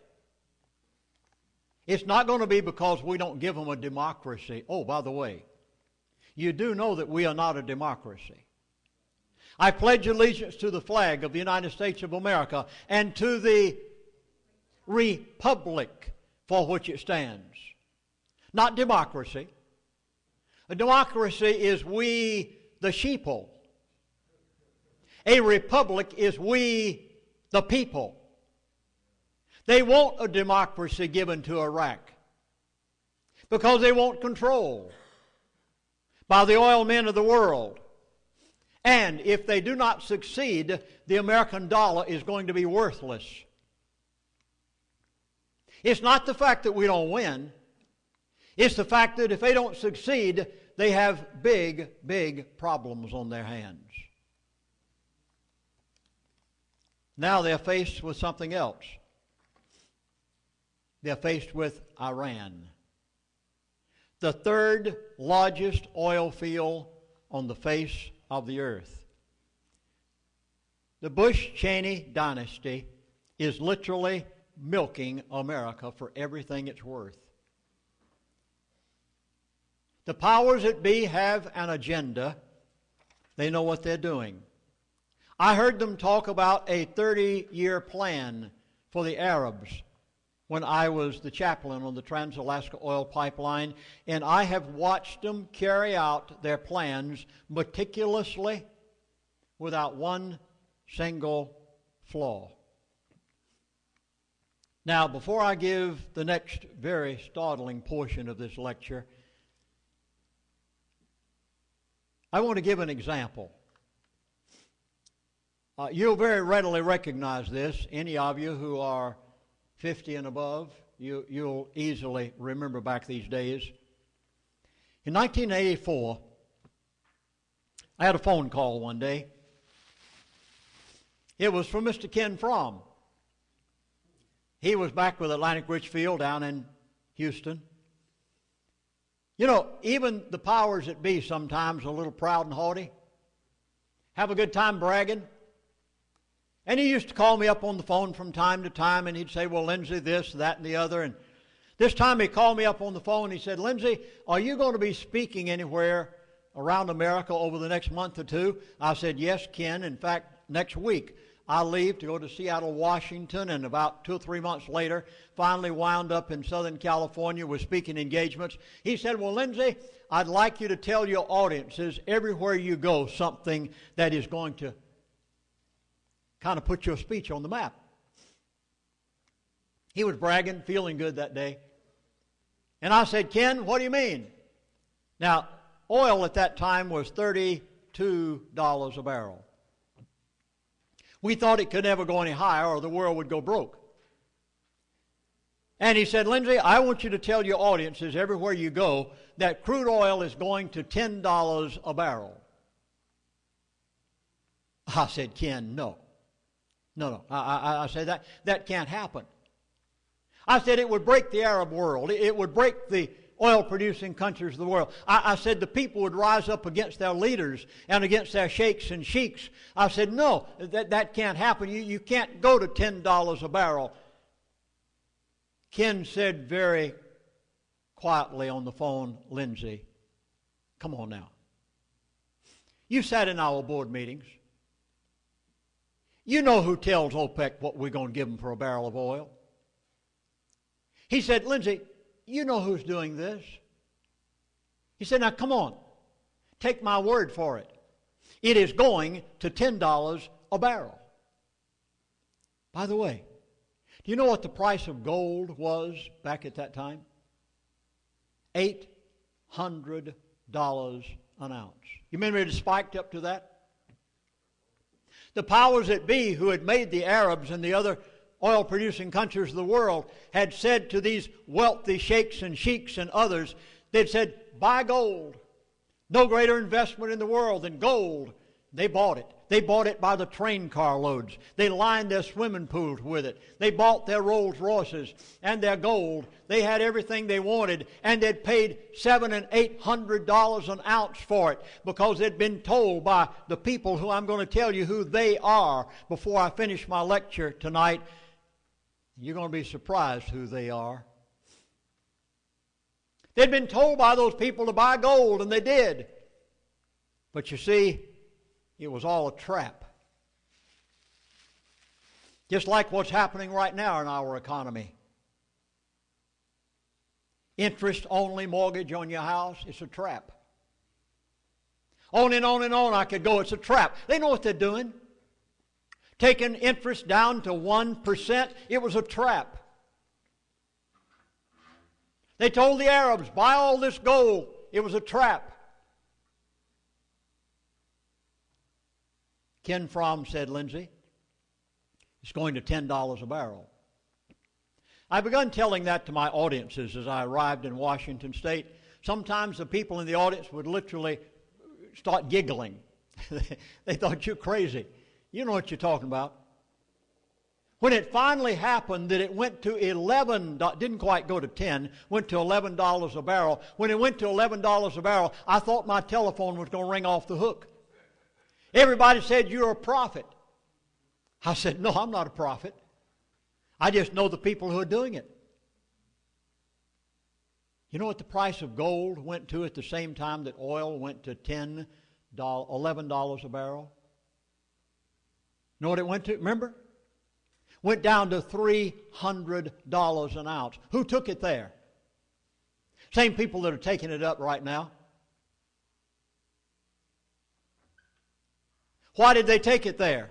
[SPEAKER 1] it's not going to be because we don't give them a democracy. Oh, by the way, you do know that we are not a democracy. I pledge allegiance to the flag of the United States of America and to the republic for which it stands. Not democracy. A democracy is we, the sheeple. A republic is we, the people. They want a democracy given to Iraq because they want control by the oil men of the world. And if they do not succeed, the American dollar is going to be worthless. It's not the fact that we don't win, it's the fact that if they don't succeed, they have big, big problems on their hands. Now they're faced with something else they're faced with Iran, the third largest oil field on the face of the earth. The Bush Cheney dynasty is literally milking America for everything it's worth. The powers that be have an agenda. They know what they're doing. I heard them talk about a 30 year plan for the Arabs when I was the chaplain on the Trans Alaska Oil Pipeline, and I have watched them carry out their plans meticulously without one single flaw. Now, before I give the next very startling portion of this lecture, I want to give an example. Uh, you'll very readily recognize this, any of you who are 50 and above, you, you'll easily remember back these days. In 1984, I had a phone call one day. It was from Mr. Ken Fromm. He was back with Atlantic Richfield down in Houston. You know, even the powers that be sometimes a little proud and haughty. Have a good time bragging. And he used to call me up on the phone from time to time and he'd say, Well, Lindsey, this, that, and the other. And this time he called me up on the phone he said, Lindsey, are you going to be speaking anywhere around America over the next month or two? I said, Yes, Ken. In fact, next week I leave to go to Seattle, Washington, and about two or three months later, finally wound up in Southern California with speaking engagements. He said, Well, Lindsey, I'd like you to tell your audiences everywhere you go something that is going to kind of put your speech on the map. He was bragging, feeling good that day. And I said, Ken, what do you mean? Now, oil at that time was $32 a barrel. We thought it could never go any higher or the world would go broke. And he said, Lindsey, I want you to tell your audiences everywhere you go that crude oil is going to $10 a barrel. I said, Ken, no. No, no. I, I, I said that, that can't happen. I said it would break the Arab world. It would break the oil producing countries of the world. I, I, said the people would rise up against their leaders and against their sheikhs and sheiks. I said, no, that, that can't happen. You, you can't go to $10 a barrel. Ken said very quietly on the phone, Lindsey, come on now. You sat in our board meetings. You know who tells OPEC what we're going to give them for a barrel of oil. He said, Lindsey, you know who's doing this. He said, Now come on, take my word for it. It is going to $10 a barrel. By the way, do you know what the price of gold was back at that time? $800 an ounce. You remember it spiked up to that? The powers that be who had made the Arabs and the other oil producing countries of the world had said to these wealthy sheikhs and sheiks and others, they'd said, buy gold. No greater investment in the world than gold. They bought it. They bought it by the train car loads. They lined their swimming pools with it. They bought their Rolls Royces and their gold. They had everything they wanted, and they'd paid seven and eight hundred dollars an ounce for it because they'd been told by the people who I'm going to tell you who they are before I finish my lecture tonight. You're going to be surprised who they are. They'd been told by those people to buy gold, and they did. But you see, it was all a trap. Just like what's happening right now in our economy. Interest only mortgage on your house, it's a trap. On and on and on I could go, it's a trap. They know what they're doing taking interest down to 1%, it was a trap. They told the Arabs, buy all this gold. It was a trap. Ken Fromm said, Lindsey, it's going to $10 a barrel. I begun telling that to my audiences as I arrived in Washington State. Sometimes the people in the audience would literally start giggling. they thought you're crazy. You know what you're talking about. When it finally happened that it went to 11, didn't quite go to 10, went to $11 a barrel. When it went to $11 a barrel, I thought my telephone was going to ring off the hook. Everybody said, You're a prophet. I said, No, I'm not a prophet. I just know the people who are doing it. You know what the price of gold went to at the same time that oil went to $10, $11 a barrel? know what it went to? Remember? Went down to $300 an ounce. Who took it there? Same people that are taking it up right now. Why did they take it there?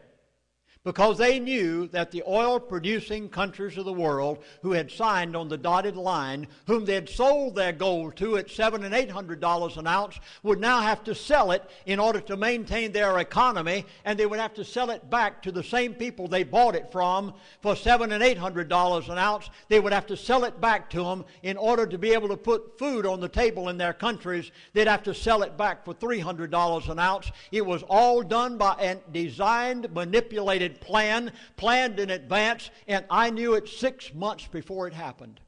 [SPEAKER 1] Because they knew that the oil producing countries of the world who had signed on the dotted line, whom they had sold their gold to at seven and eight hundred dollars an ounce, would now have to sell it in order to maintain their economy, and they would have to sell it back to the same people they bought it from for seven and eight hundred dollars an ounce. They would have to sell it back to them in order to be able to put food on the table in their countries. They'd have to sell it back for three hundred dollars an ounce. It was all done by a designed, manipulated plan, planned in advance, and I knew it six months before it happened.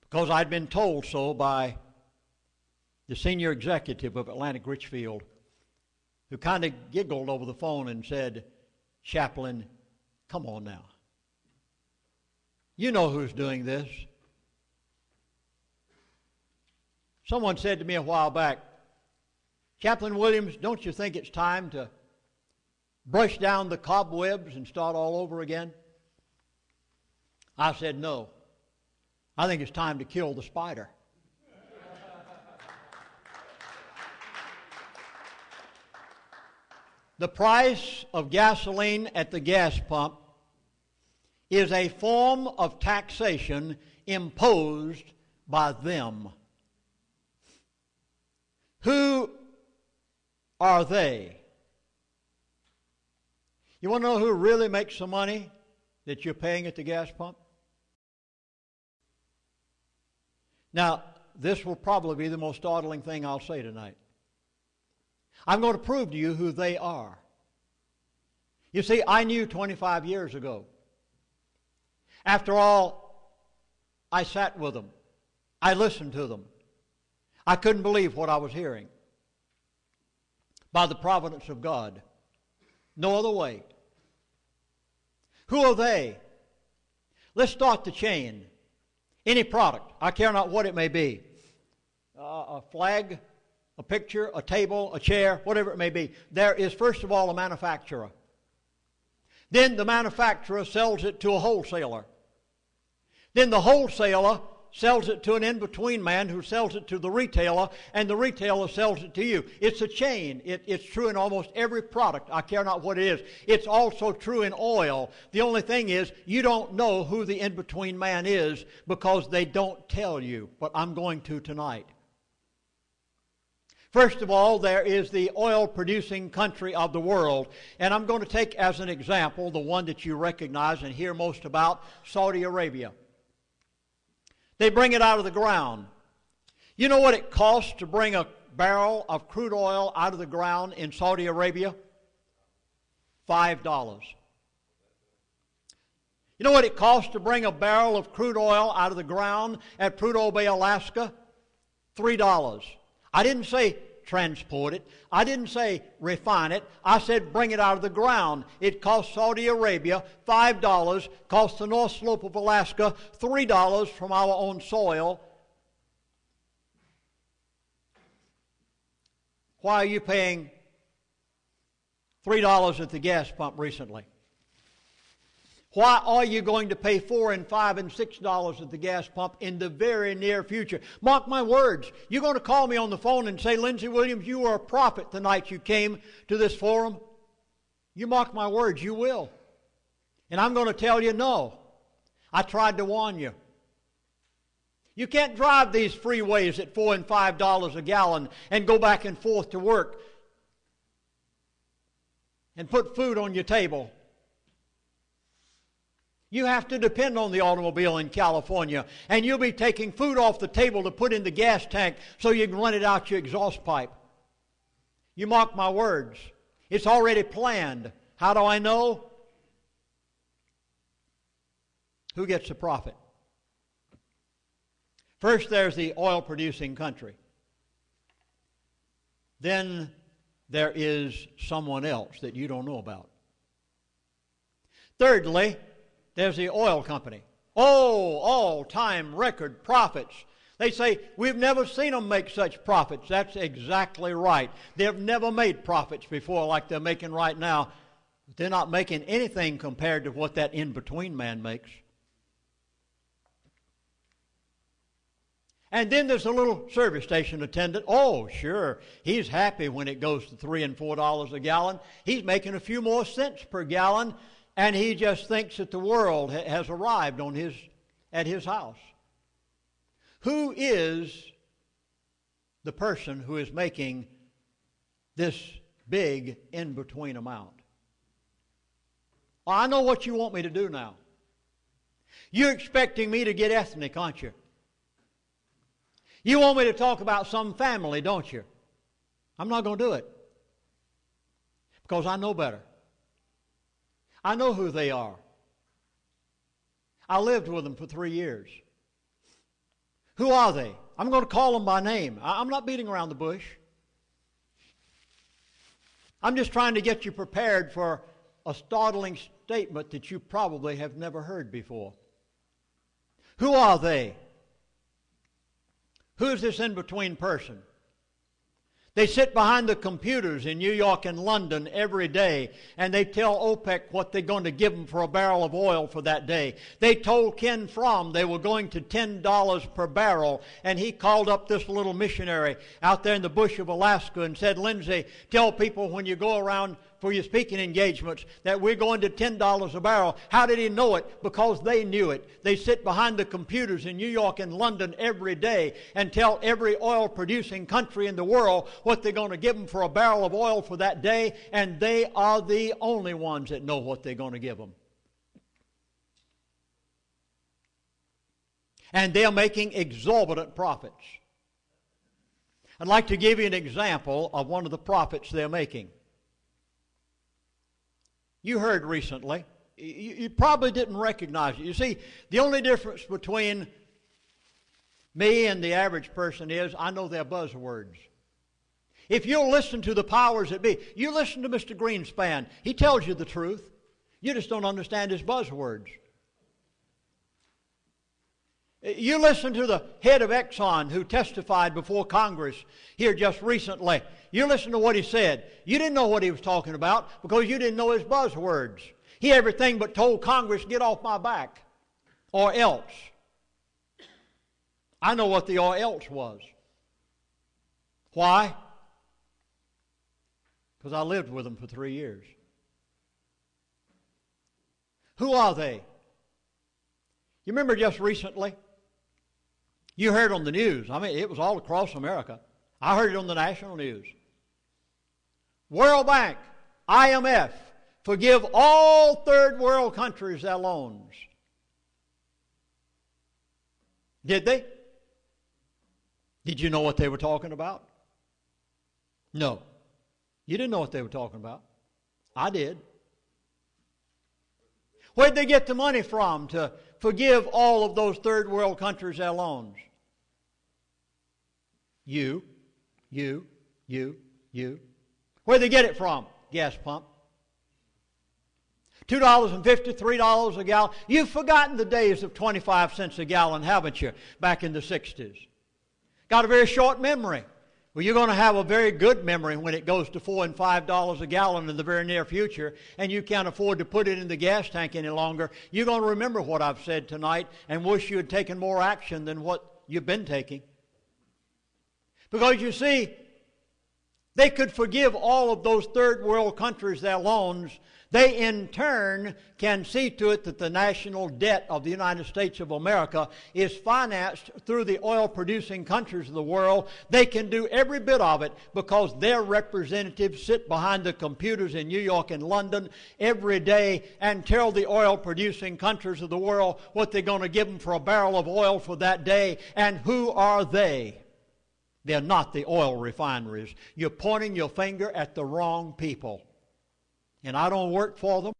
[SPEAKER 1] Because I'd been told so by the senior executive of Atlantic Richfield, who kind of giggled over the phone and said, Chaplain, come on now. You know who's doing this. Someone said to me a while back, Chaplain Williams, don't you think it's time to brush down the cobwebs and start all over again? I said, no. I think it's time to kill the spider. the price of gasoline at the gas pump is a form of taxation imposed by them. Who are they? You want to know who really makes the money that you're paying at the gas pump? Now, this will probably be the most startling thing I'll say tonight. I'm going to prove to you who they are. You see, I knew 25 years ago. After all, I sat with them. I listened to them. I couldn't believe what I was hearing. By the providence of God. No other way. Who are they? Let's start the chain. Any product, I care not what it may be uh, a flag, a picture, a table, a chair, whatever it may be. There is, first of all, a manufacturer. Then the manufacturer sells it to a wholesaler. Then the wholesaler sells it to an in between man who sells it to the retailer, and the retailer sells it to you. It's a chain. It, it's true in almost every product. I care not what it is. It's also true in oil. The only thing is, you don't know who the in between man is because they don't tell you, but I'm going to tonight. First of all, there is the oil producing country of the world. And I'm going to take as an example the one that you recognize and hear most about Saudi Arabia. They bring it out of the ground. You know what it costs to bring a barrel of crude oil out of the ground in Saudi Arabia? Five dollars. You know what it costs to bring a barrel of crude oil out of the ground at Prudhoe Bay, Alaska? Three dollars. I didn't say transport it. I didn't say refine it. I said bring it out of the ground. It cost Saudi Arabia $5, cost the North Slope of Alaska $3 from our own soil. Why are you paying $3 at the gas pump recently? Why are you going to pay four and five and six dollars at the gas pump in the very near future? Mark my words. You're going to call me on the phone and say, Lindsey Williams, you were a prophet the night you came to this forum. You mark my words, you will. And I'm going to tell you no. I tried to warn you. You can't drive these freeways at four and five dollars a gallon and go back and forth to work and put food on your table you have to depend on the automobile in California, and you'll be taking food off the table to put in the gas tank so you can run it out your exhaust pipe. You mark my words. It's already planned. How do I know? Who gets the profit? First, there's the oil producing country. Then there is someone else that you don't know about. Thirdly, there's the oil company. Oh, all time record profits. They say, We've never seen them make such profits. That's exactly right. They've never made profits before like they're making right now. They're not making anything compared to what that in between man makes. And then there's a little service station attendant. Oh, sure. He's happy when it goes to three and four dollars a gallon. He's making a few more cents per gallon and he just thinks that the world ha- has arrived on his, at his house. Who is the person who is making this big in between amount? I know what you want me to do now. You're expecting me to get ethnic, aren't you? You want me to talk about some family, don't you? I'm not going to do it because I know better. I know who they are. I lived with them for three years. Who are they? I'm going to call them by name. I'm not beating around the bush. I'm just trying to get you prepared for a startling statement that you probably have never heard before. Who are they? Who's this in between person? They sit behind the computers in New York and London every day, and they tell OPEC what they're going to give them for a barrel of oil for that day. They told Ken Fromm they were going to $10 per barrel, and he called up this little missionary out there in the bush of Alaska and said, Lindsey, tell people when you go around for your speaking engagements that we're going to $10 a barrel. How did he know it? Because they knew it. They sit behind the computers in New York and London every day and tell every oil producing country in the world what they're going to give them for a barrel of oil for that day, and they are the only ones that know what they're going to give them. And they're making exorbitant profits. I'd like to give you an example of one of the profits they're making. You heard recently. You, you probably didn't recognize it. You see, the only difference between me and the average person is I know their buzzwords. If you'll listen to the powers that be, you listen to Mr. Greenspan. He tells you the truth. You just don't understand his buzzwords. You listen to the head of Exxon who testified before Congress here just recently. You listen to what he said. You didn't know what he was talking about because you didn't know his buzzwords. He everything but told Congress, get off my back or else. I know what the or else was. Why? Because I lived with them for three years. Who are they? You remember just recently? You heard on the news. I mean, it was all across America. I heard it on the national news. World Bank, IMF, forgive all third world countries their loans. Did they? Did you know what they were talking about? No. You didn't know what they were talking about. I did. Where'd they get the money from to forgive all of those third world countries their loans? You, you, you, you. Where'd they get it from? Gas pump. $2.50, $3 a gallon. You've forgotten the days of 25 cents a gallon, haven't you, back in the 60s? Got a very short memory. Well, you're going to have a very good memory when it goes to four and five dollars a gallon in the very near future, and you can't afford to put it in the gas tank any longer. You're going to remember what I've said tonight and wish you had taken more action than what you've been taking. Because you see, they could forgive all of those third world countries their loans they, in turn, can see to it that the national debt of the United States of America is financed through the oil producing countries of the world. They can do every bit of it because their representatives sit behind the computers in New York and London every day and tell the oil producing countries of the world what they're going to give them for a barrel of oil for that day. And who are they? They're not the oil refineries. You're pointing your finger at the wrong people and I don't work for them,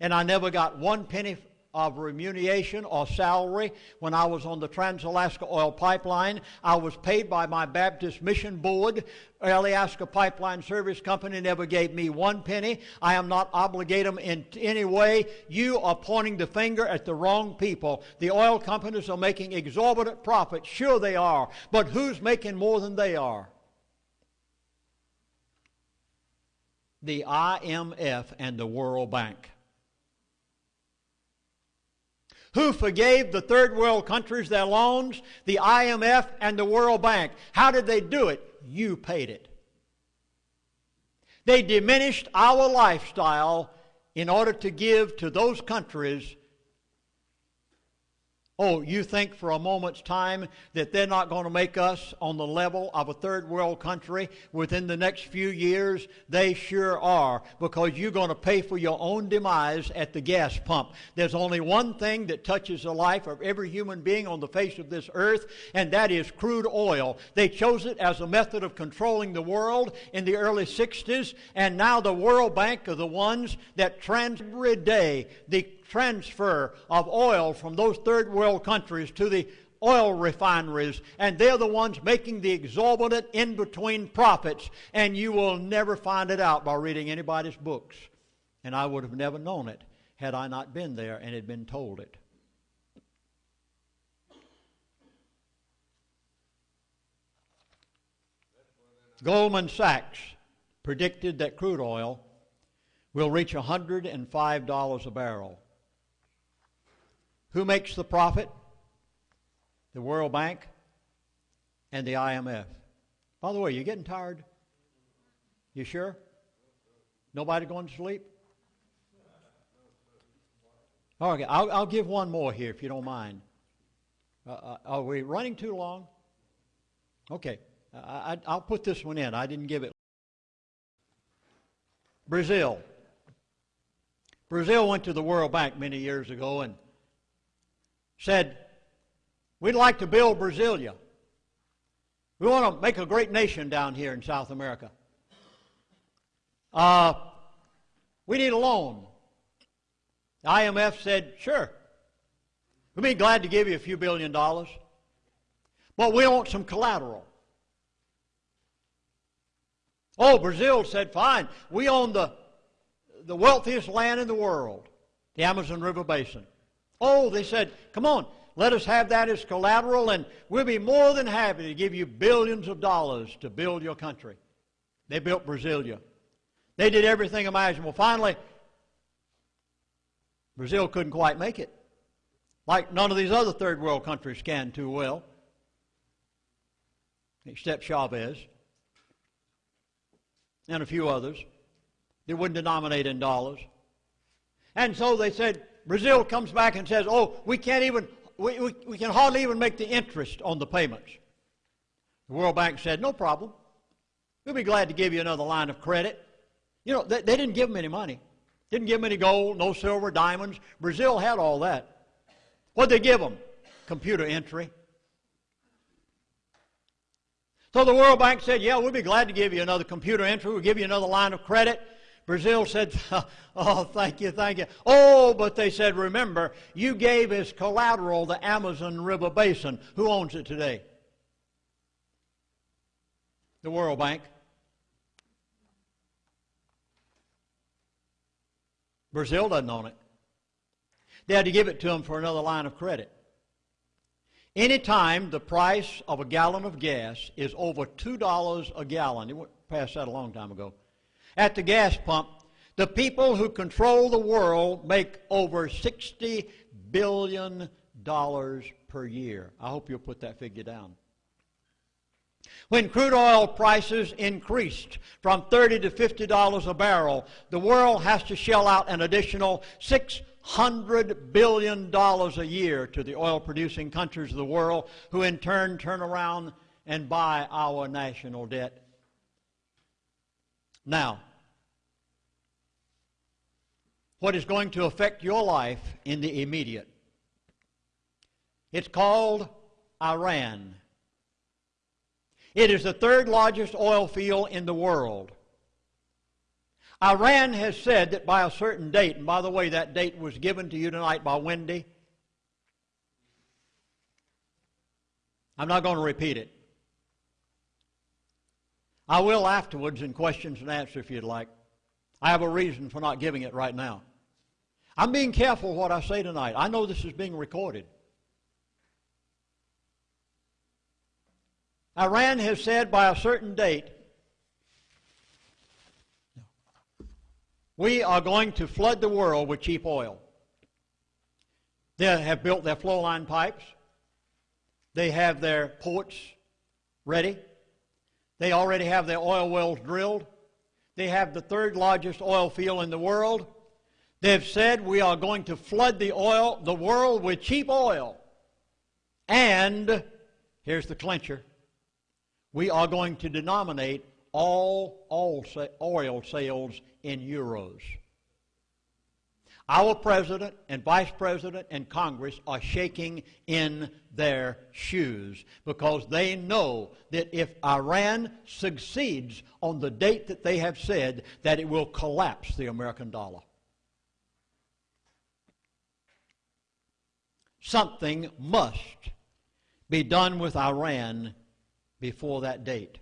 [SPEAKER 1] and I never got one penny of remuneration or salary when I was on the Trans-Alaska Oil Pipeline. I was paid by my Baptist Mission Board. Alaska Pipeline Service Company never gave me one penny. I am not obligated in any way. You are pointing the finger at the wrong people. The oil companies are making exorbitant profits. Sure they are. But who's making more than they are? the IMF and the World Bank. Who forgave the third world countries their loans? The IMF and the World Bank. How did they do it? You paid it. They diminished our lifestyle in order to give to those countries Oh, you think for a moment's time that they're not going to make us on the level of a third world country within the next few years? They sure are, because you're going to pay for your own demise at the gas pump. There's only one thing that touches the life of every human being on the face of this earth, and that is crude oil. They chose it as a method of controlling the world in the early 60s, and now the World Bank are the ones that trans every day the transfer of oil from those third world countries to the oil refineries, and they're the ones making the exorbitant in between profits, and you will never find it out by reading anybody's books. And I would have never known it had I not been there and had been told it. Goldman Sachs predicted that crude oil will reach $105 a barrel who makes the profit? The World Bank and the IMF. By the way, you getting tired? You sure? Nobody going to sleep? Okay, I'll, I'll give one more here if you don't mind. Uh, uh are we running too long? Okay, I, will put this one in. I didn't give it. Brazil. Brazil went to the World Bank many years ago and said, We'd like to build Brasilia. We want to make a great nation down here in South America. Uh, we need a loan. The IMF said, sure. We'd be glad to give you a few billion dollars, but we want some collateral. Oh, Brazil said, fine, we own the, the wealthiest land in the world, the Amazon River Basin. Oh, they said, come on, let us have that as collateral, and we'll be more than happy to give you billions of dollars to build your country. They built Brasilia. They did everything imaginable. Finally, Brazil couldn't quite make it. Like none of these other third world countries can too well, except Chavez and a few others. They wouldn't denominate in dollars. And so they said, Brazil comes back and says, oh, we can't even, we, we, we can hardly even make the interest on the payments. The World Bank said, no problem. We'll be glad to give you another line of credit. You know, they, they didn't give them any money. Didn't give them any gold, no silver, diamonds. Brazil had all that. What'd they give them? Computer entry. So the World Bank said, yeah, we'll be glad to give you another computer entry. We'll give you another line of credit. Brazil said, oh, thank you, thank you. Oh, but they said, remember, you gave as collateral the Amazon River Basin. Who owns it today? The World Bank. Brazil doesn't own it. They had to give it to them for another line of credit. Anytime the price of a gallon of gas is over $2 a gallon, you passed that a long time ago, at the gas pump, the people who control the world make over $60 billion per year. I hope you'll put that figure down. When crude oil prices increased from 30 to $50 a barrel, the world has to shell out an additional $600 billion a year to the oil producing countries of the world, who in turn turn around and buy our national debt. Now, what is going to affect your life in the immediate? It's called Iran. It is the third largest oil field in the world. Iran has said that by a certain date, and by the way, that date was given to you tonight by Wendy. I'm not going to repeat it. I will afterwards in questions and answers if you'd like. I have a reason for not giving it right now. I'm being careful what I say tonight. I know this is being recorded. Iran has said by a certain date, we are going to flood the world with cheap oil. They have built their flow line pipes. They have their ports ready. They already have their oil wells drilled. They have the third largest oil field in the world. They've said we are going to flood the oil, the world with cheap oil. And here's the clincher we are going to denominate all oil sales in euros. Our president and vice president and Congress are shaking in their shoes because they know that if Iran succeeds on the date that they have said, that it will collapse the American dollar. Something must be done with Iran before that date.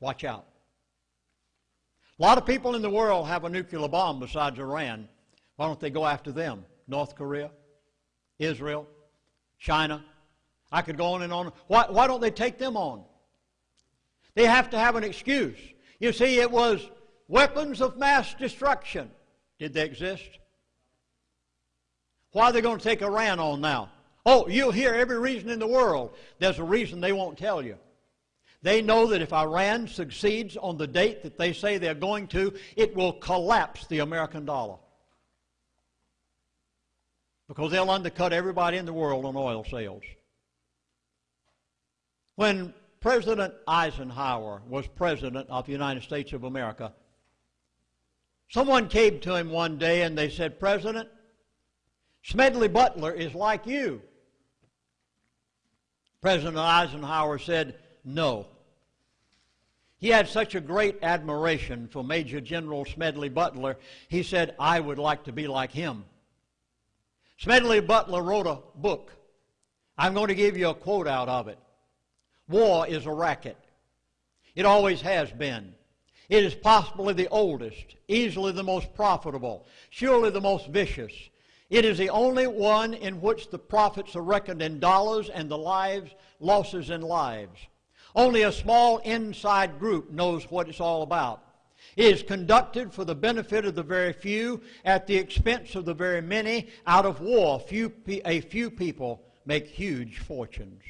[SPEAKER 1] Watch out. A lot of people in the world have a nuclear bomb besides Iran. Why don't they go after them? North Korea, Israel, China. I could go on and on. Why, why don't they take them on? They have to have an excuse. You see, it was weapons of mass destruction. Did they exist? Why are they going to take Iran on now? Oh, you'll hear every reason in the world. There's a reason they won't tell you. They know that if Iran succeeds on the date that they say they're going to, it will collapse the American dollar. Because they'll undercut everybody in the world on oil sales. When President Eisenhower was president of the United States of America, someone came to him one day and they said, President, Smedley Butler is like you. President Eisenhower said, No. He had such a great admiration for Major General Smedley Butler, he said, I would like to be like him. Smedley Butler wrote a book. I'm going to give you a quote out of it. War is a racket. It always has been. It is possibly the oldest, easily the most profitable, surely the most vicious. It is the only one in which the profits are reckoned in dollars and the lives, losses in lives. Only a small inside group knows what it's all about. It is conducted for the benefit of the very few at the expense of the very many. Out of war, few, a few people make huge fortunes.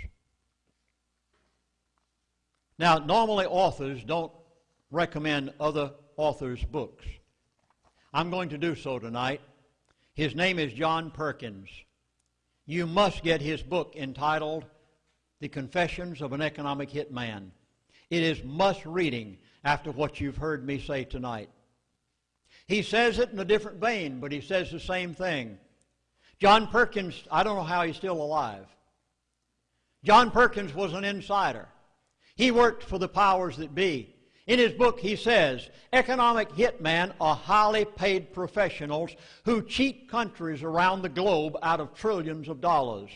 [SPEAKER 1] Now, normally authors don't recommend other authors' books. I'm going to do so tonight. His name is John Perkins. You must get his book entitled The Confessions of an Economic Hitman. It is must reading after what you've heard me say tonight. He says it in a different vein, but he says the same thing. John Perkins, I don't know how he's still alive. John Perkins was an insider. He worked for the powers that be. In his book, he says economic hitmen are highly paid professionals who cheat countries around the globe out of trillions of dollars.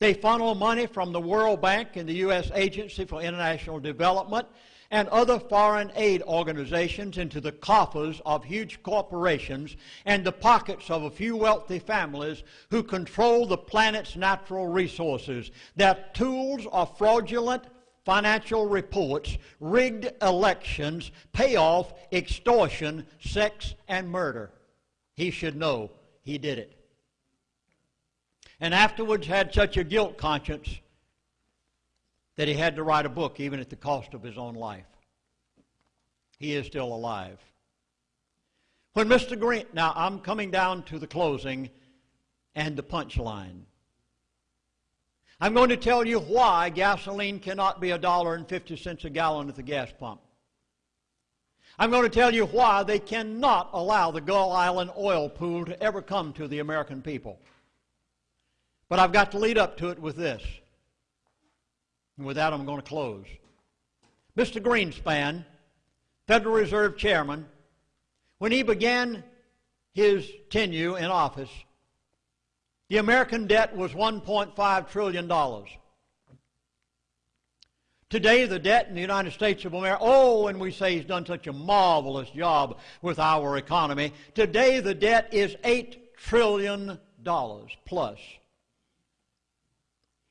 [SPEAKER 1] They funnel money from the World Bank and the U.S. Agency for International Development and other foreign aid organizations into the coffers of huge corporations and the pockets of a few wealthy families who control the planet's natural resources. Their tools are fraudulent financial reports, rigged elections, payoff, extortion, sex, and murder. He should know he did it. And afterwards had such a guilt conscience that he had to write a book even at the cost of his own life. He is still alive. When Mr. Green, now I'm coming down to the closing and the punchline. I'm going to tell you why gasoline cannot be a dollar and 50 cents a gallon at the gas pump. I'm going to tell you why they cannot allow the Gull Island oil pool to ever come to the American people. But I've got to lead up to it with this. And with that, I'm going to close. Mr. Greenspan, Federal Reserve Chairman, when he began his tenure in office, the American debt was $1.5 trillion. Today, the debt in the United States of America, oh, and we say he's done such a marvelous job with our economy. Today, the debt is $8 trillion plus.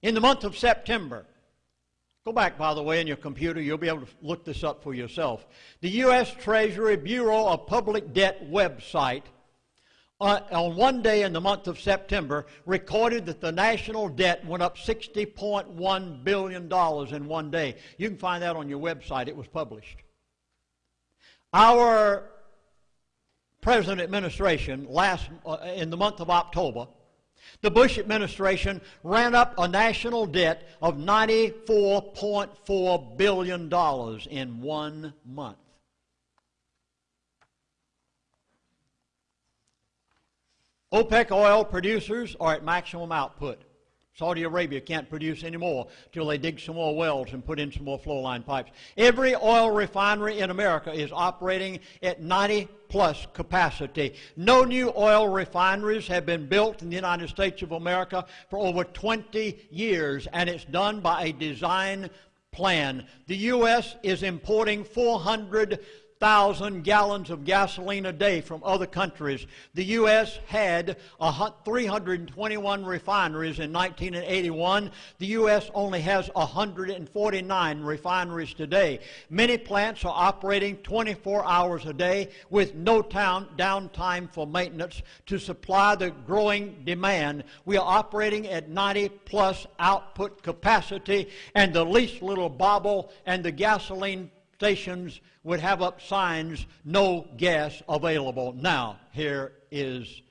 [SPEAKER 1] In the month of September, go back, by the way, in your computer, you'll be able to look this up for yourself. The U.S. Treasury Bureau of Public Debt website uh, on one day in the month of September recorded that the national debt went up $60.1 billion in one day. You can find that on your website. It was published. Our present administration, last uh, in the month of October, the Bush administration ran up a national debt of $94.4 billion in one month. OPEC oil producers are at maximum output. Saudi Arabia can't produce any more till they dig some more wells and put in some more flow line pipes. Every oil refinery in America is operating at 90 plus capacity. No new oil refineries have been built in the United States of America for over 20 years, and it's done by a design plan. The U.S. is importing 400 thousand gallons of gasoline a day from other countries. The U.S. had 321 refineries in 1981. The U.S. only has 149 refineries today. Many plants are operating 24 hours a day with no town downtime for maintenance to supply the growing demand. We are operating at 90 plus output capacity, and the least little bobble and the gasoline stations would have up signs, no gas available. Now, here is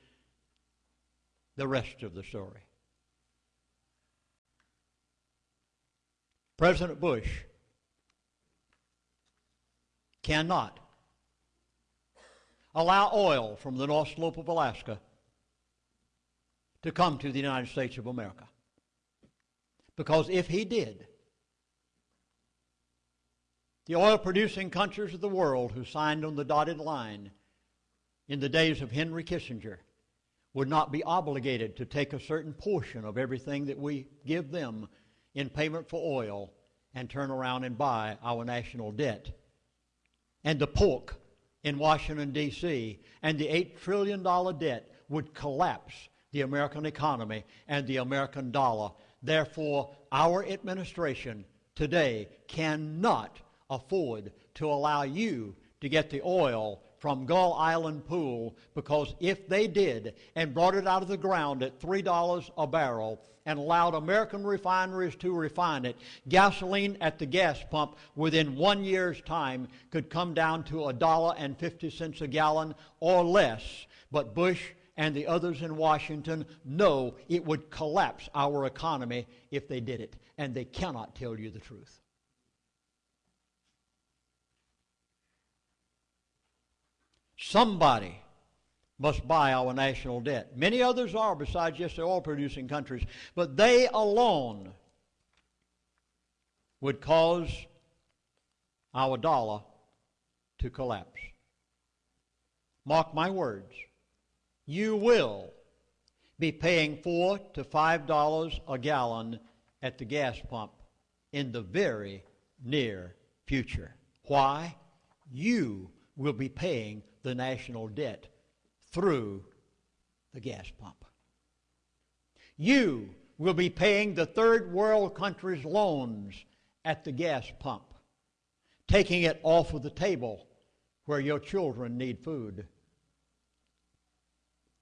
[SPEAKER 1] the rest of the story. President Bush cannot allow oil from the North Slope of Alaska to come to the United States of America. Because if he did, the oil producing countries of the world who signed on the dotted line in the days of Henry Kissinger would not be obligated to take a certain portion of everything that we give them in payment for oil and turn around and buy our national debt. And the pork in Washington, D.C., and the $8 trillion debt would collapse the American economy and the American dollar. Therefore, our administration today cannot afford to allow you to get the oil from Gull Island Pool because if they did and brought it out of the ground at $3 a barrel and allowed American refineries to refine it, gasoline at the gas pump within one year's time could come down to a dollar and 50 cents a gallon or less. But Bush and the others in Washington know it would collapse our economy if they did it, and they cannot tell you the truth. Somebody must buy our national debt. Many others are, besides just the oil producing countries, but they alone would cause our dollar to collapse. Mark my words. You will be paying four to five dollars a gallon at the gas pump in the very near future. Why? You will be paying the national debt through the gas pump. You will be paying the third world countries' loans at the gas pump, taking it off of the table where your children need food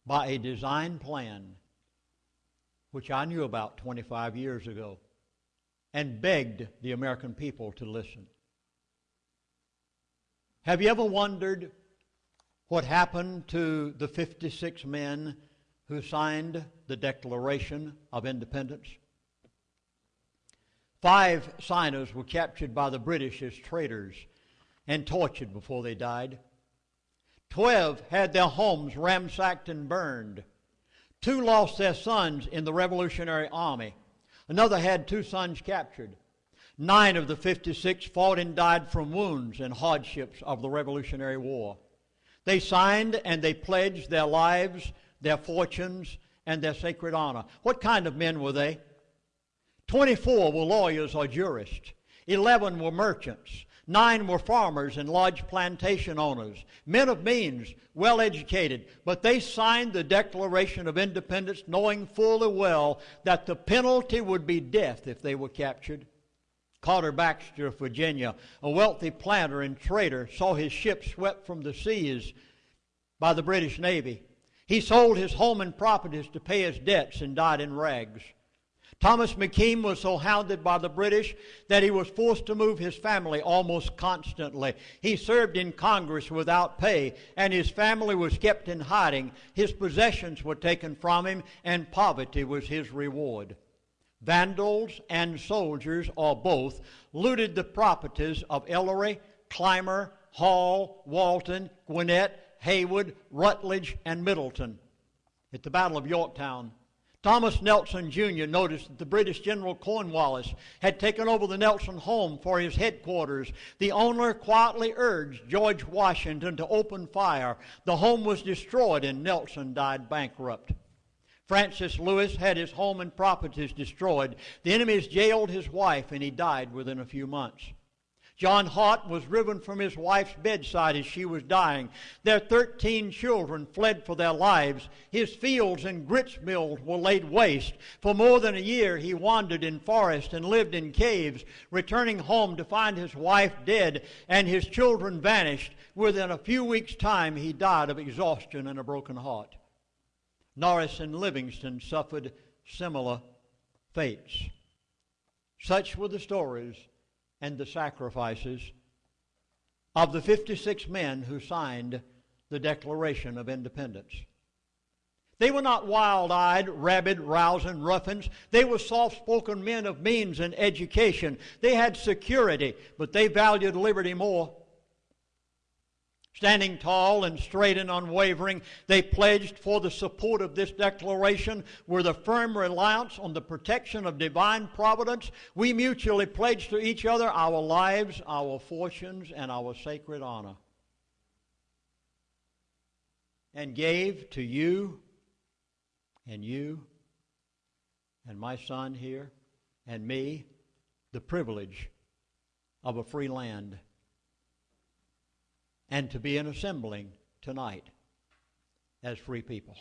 [SPEAKER 1] by a design plan which I knew about 25 years ago and begged the American people to listen. Have you ever wondered what happened to the 56 men who signed the Declaration of Independence? Five signers were captured by the British as traitors and tortured before they died. Twelve had their homes ransacked and burned. Two lost their sons in the Revolutionary Army. Another had two sons captured. Nine of the 56 fought and died from wounds and hardships of the Revolutionary War. They signed and they pledged their lives, their fortunes, and their sacred honor. What kind of men were they? 24 were lawyers or jurists. 11 were merchants. Nine were farmers and large plantation owners, men of means, well educated, but they signed the Declaration of Independence knowing fully well that the penalty would be death if they were captured. Carter Braxton of Virginia, a wealthy planter and trader, saw his ship swept from the seas by the British Navy. He sold his home and properties to pay his debts and died in rags. Thomas McKean was so hounded by the British that he was forced to move his family almost constantly. He served in Congress without pay, and his family was kept in hiding. His possessions were taken from him, and poverty was his reward. Vandals and soldiers, or both, looted the properties of Ellery, Clymer, Hall, Walton, Gwinnett, Heyward, Rutledge, and Middleton. At the Battle of Yorktown, Thomas Nelson Jr. noticed that the British General Cornwallis had taken over the Nelson home for his headquarters. The owner quietly urged George Washington to open fire. The home was destroyed and Nelson died bankrupt. Francis Lewis had his home and properties destroyed. The enemies jailed his wife, and he died within a few months. John Hart was driven from his wife's bedside as she was dying. Their 13 children fled for their lives. His fields and grist mills were laid waste. For more than a year, he wandered in forests and lived in caves, returning home to find his wife dead and his children vanished. Within a few weeks' time, he died of exhaustion and a broken heart. Morris and Livingston suffered similar fates. Such were the stories and the sacrifices of the 56 men who signed the Declaration of Independence. They were not wild eyed, rabid, rousing ruffians. They were soft spoken men of means and education. They had security, but they valued liberty more. Standing tall and straight and unwavering, they pledged for the support of this declaration with a firm reliance on the protection of divine providence. We mutually pledged to each other our lives, our fortunes, and our sacred honor. And gave to you and you and my son here and me the privilege of a free land and to be an assembling tonight as free people.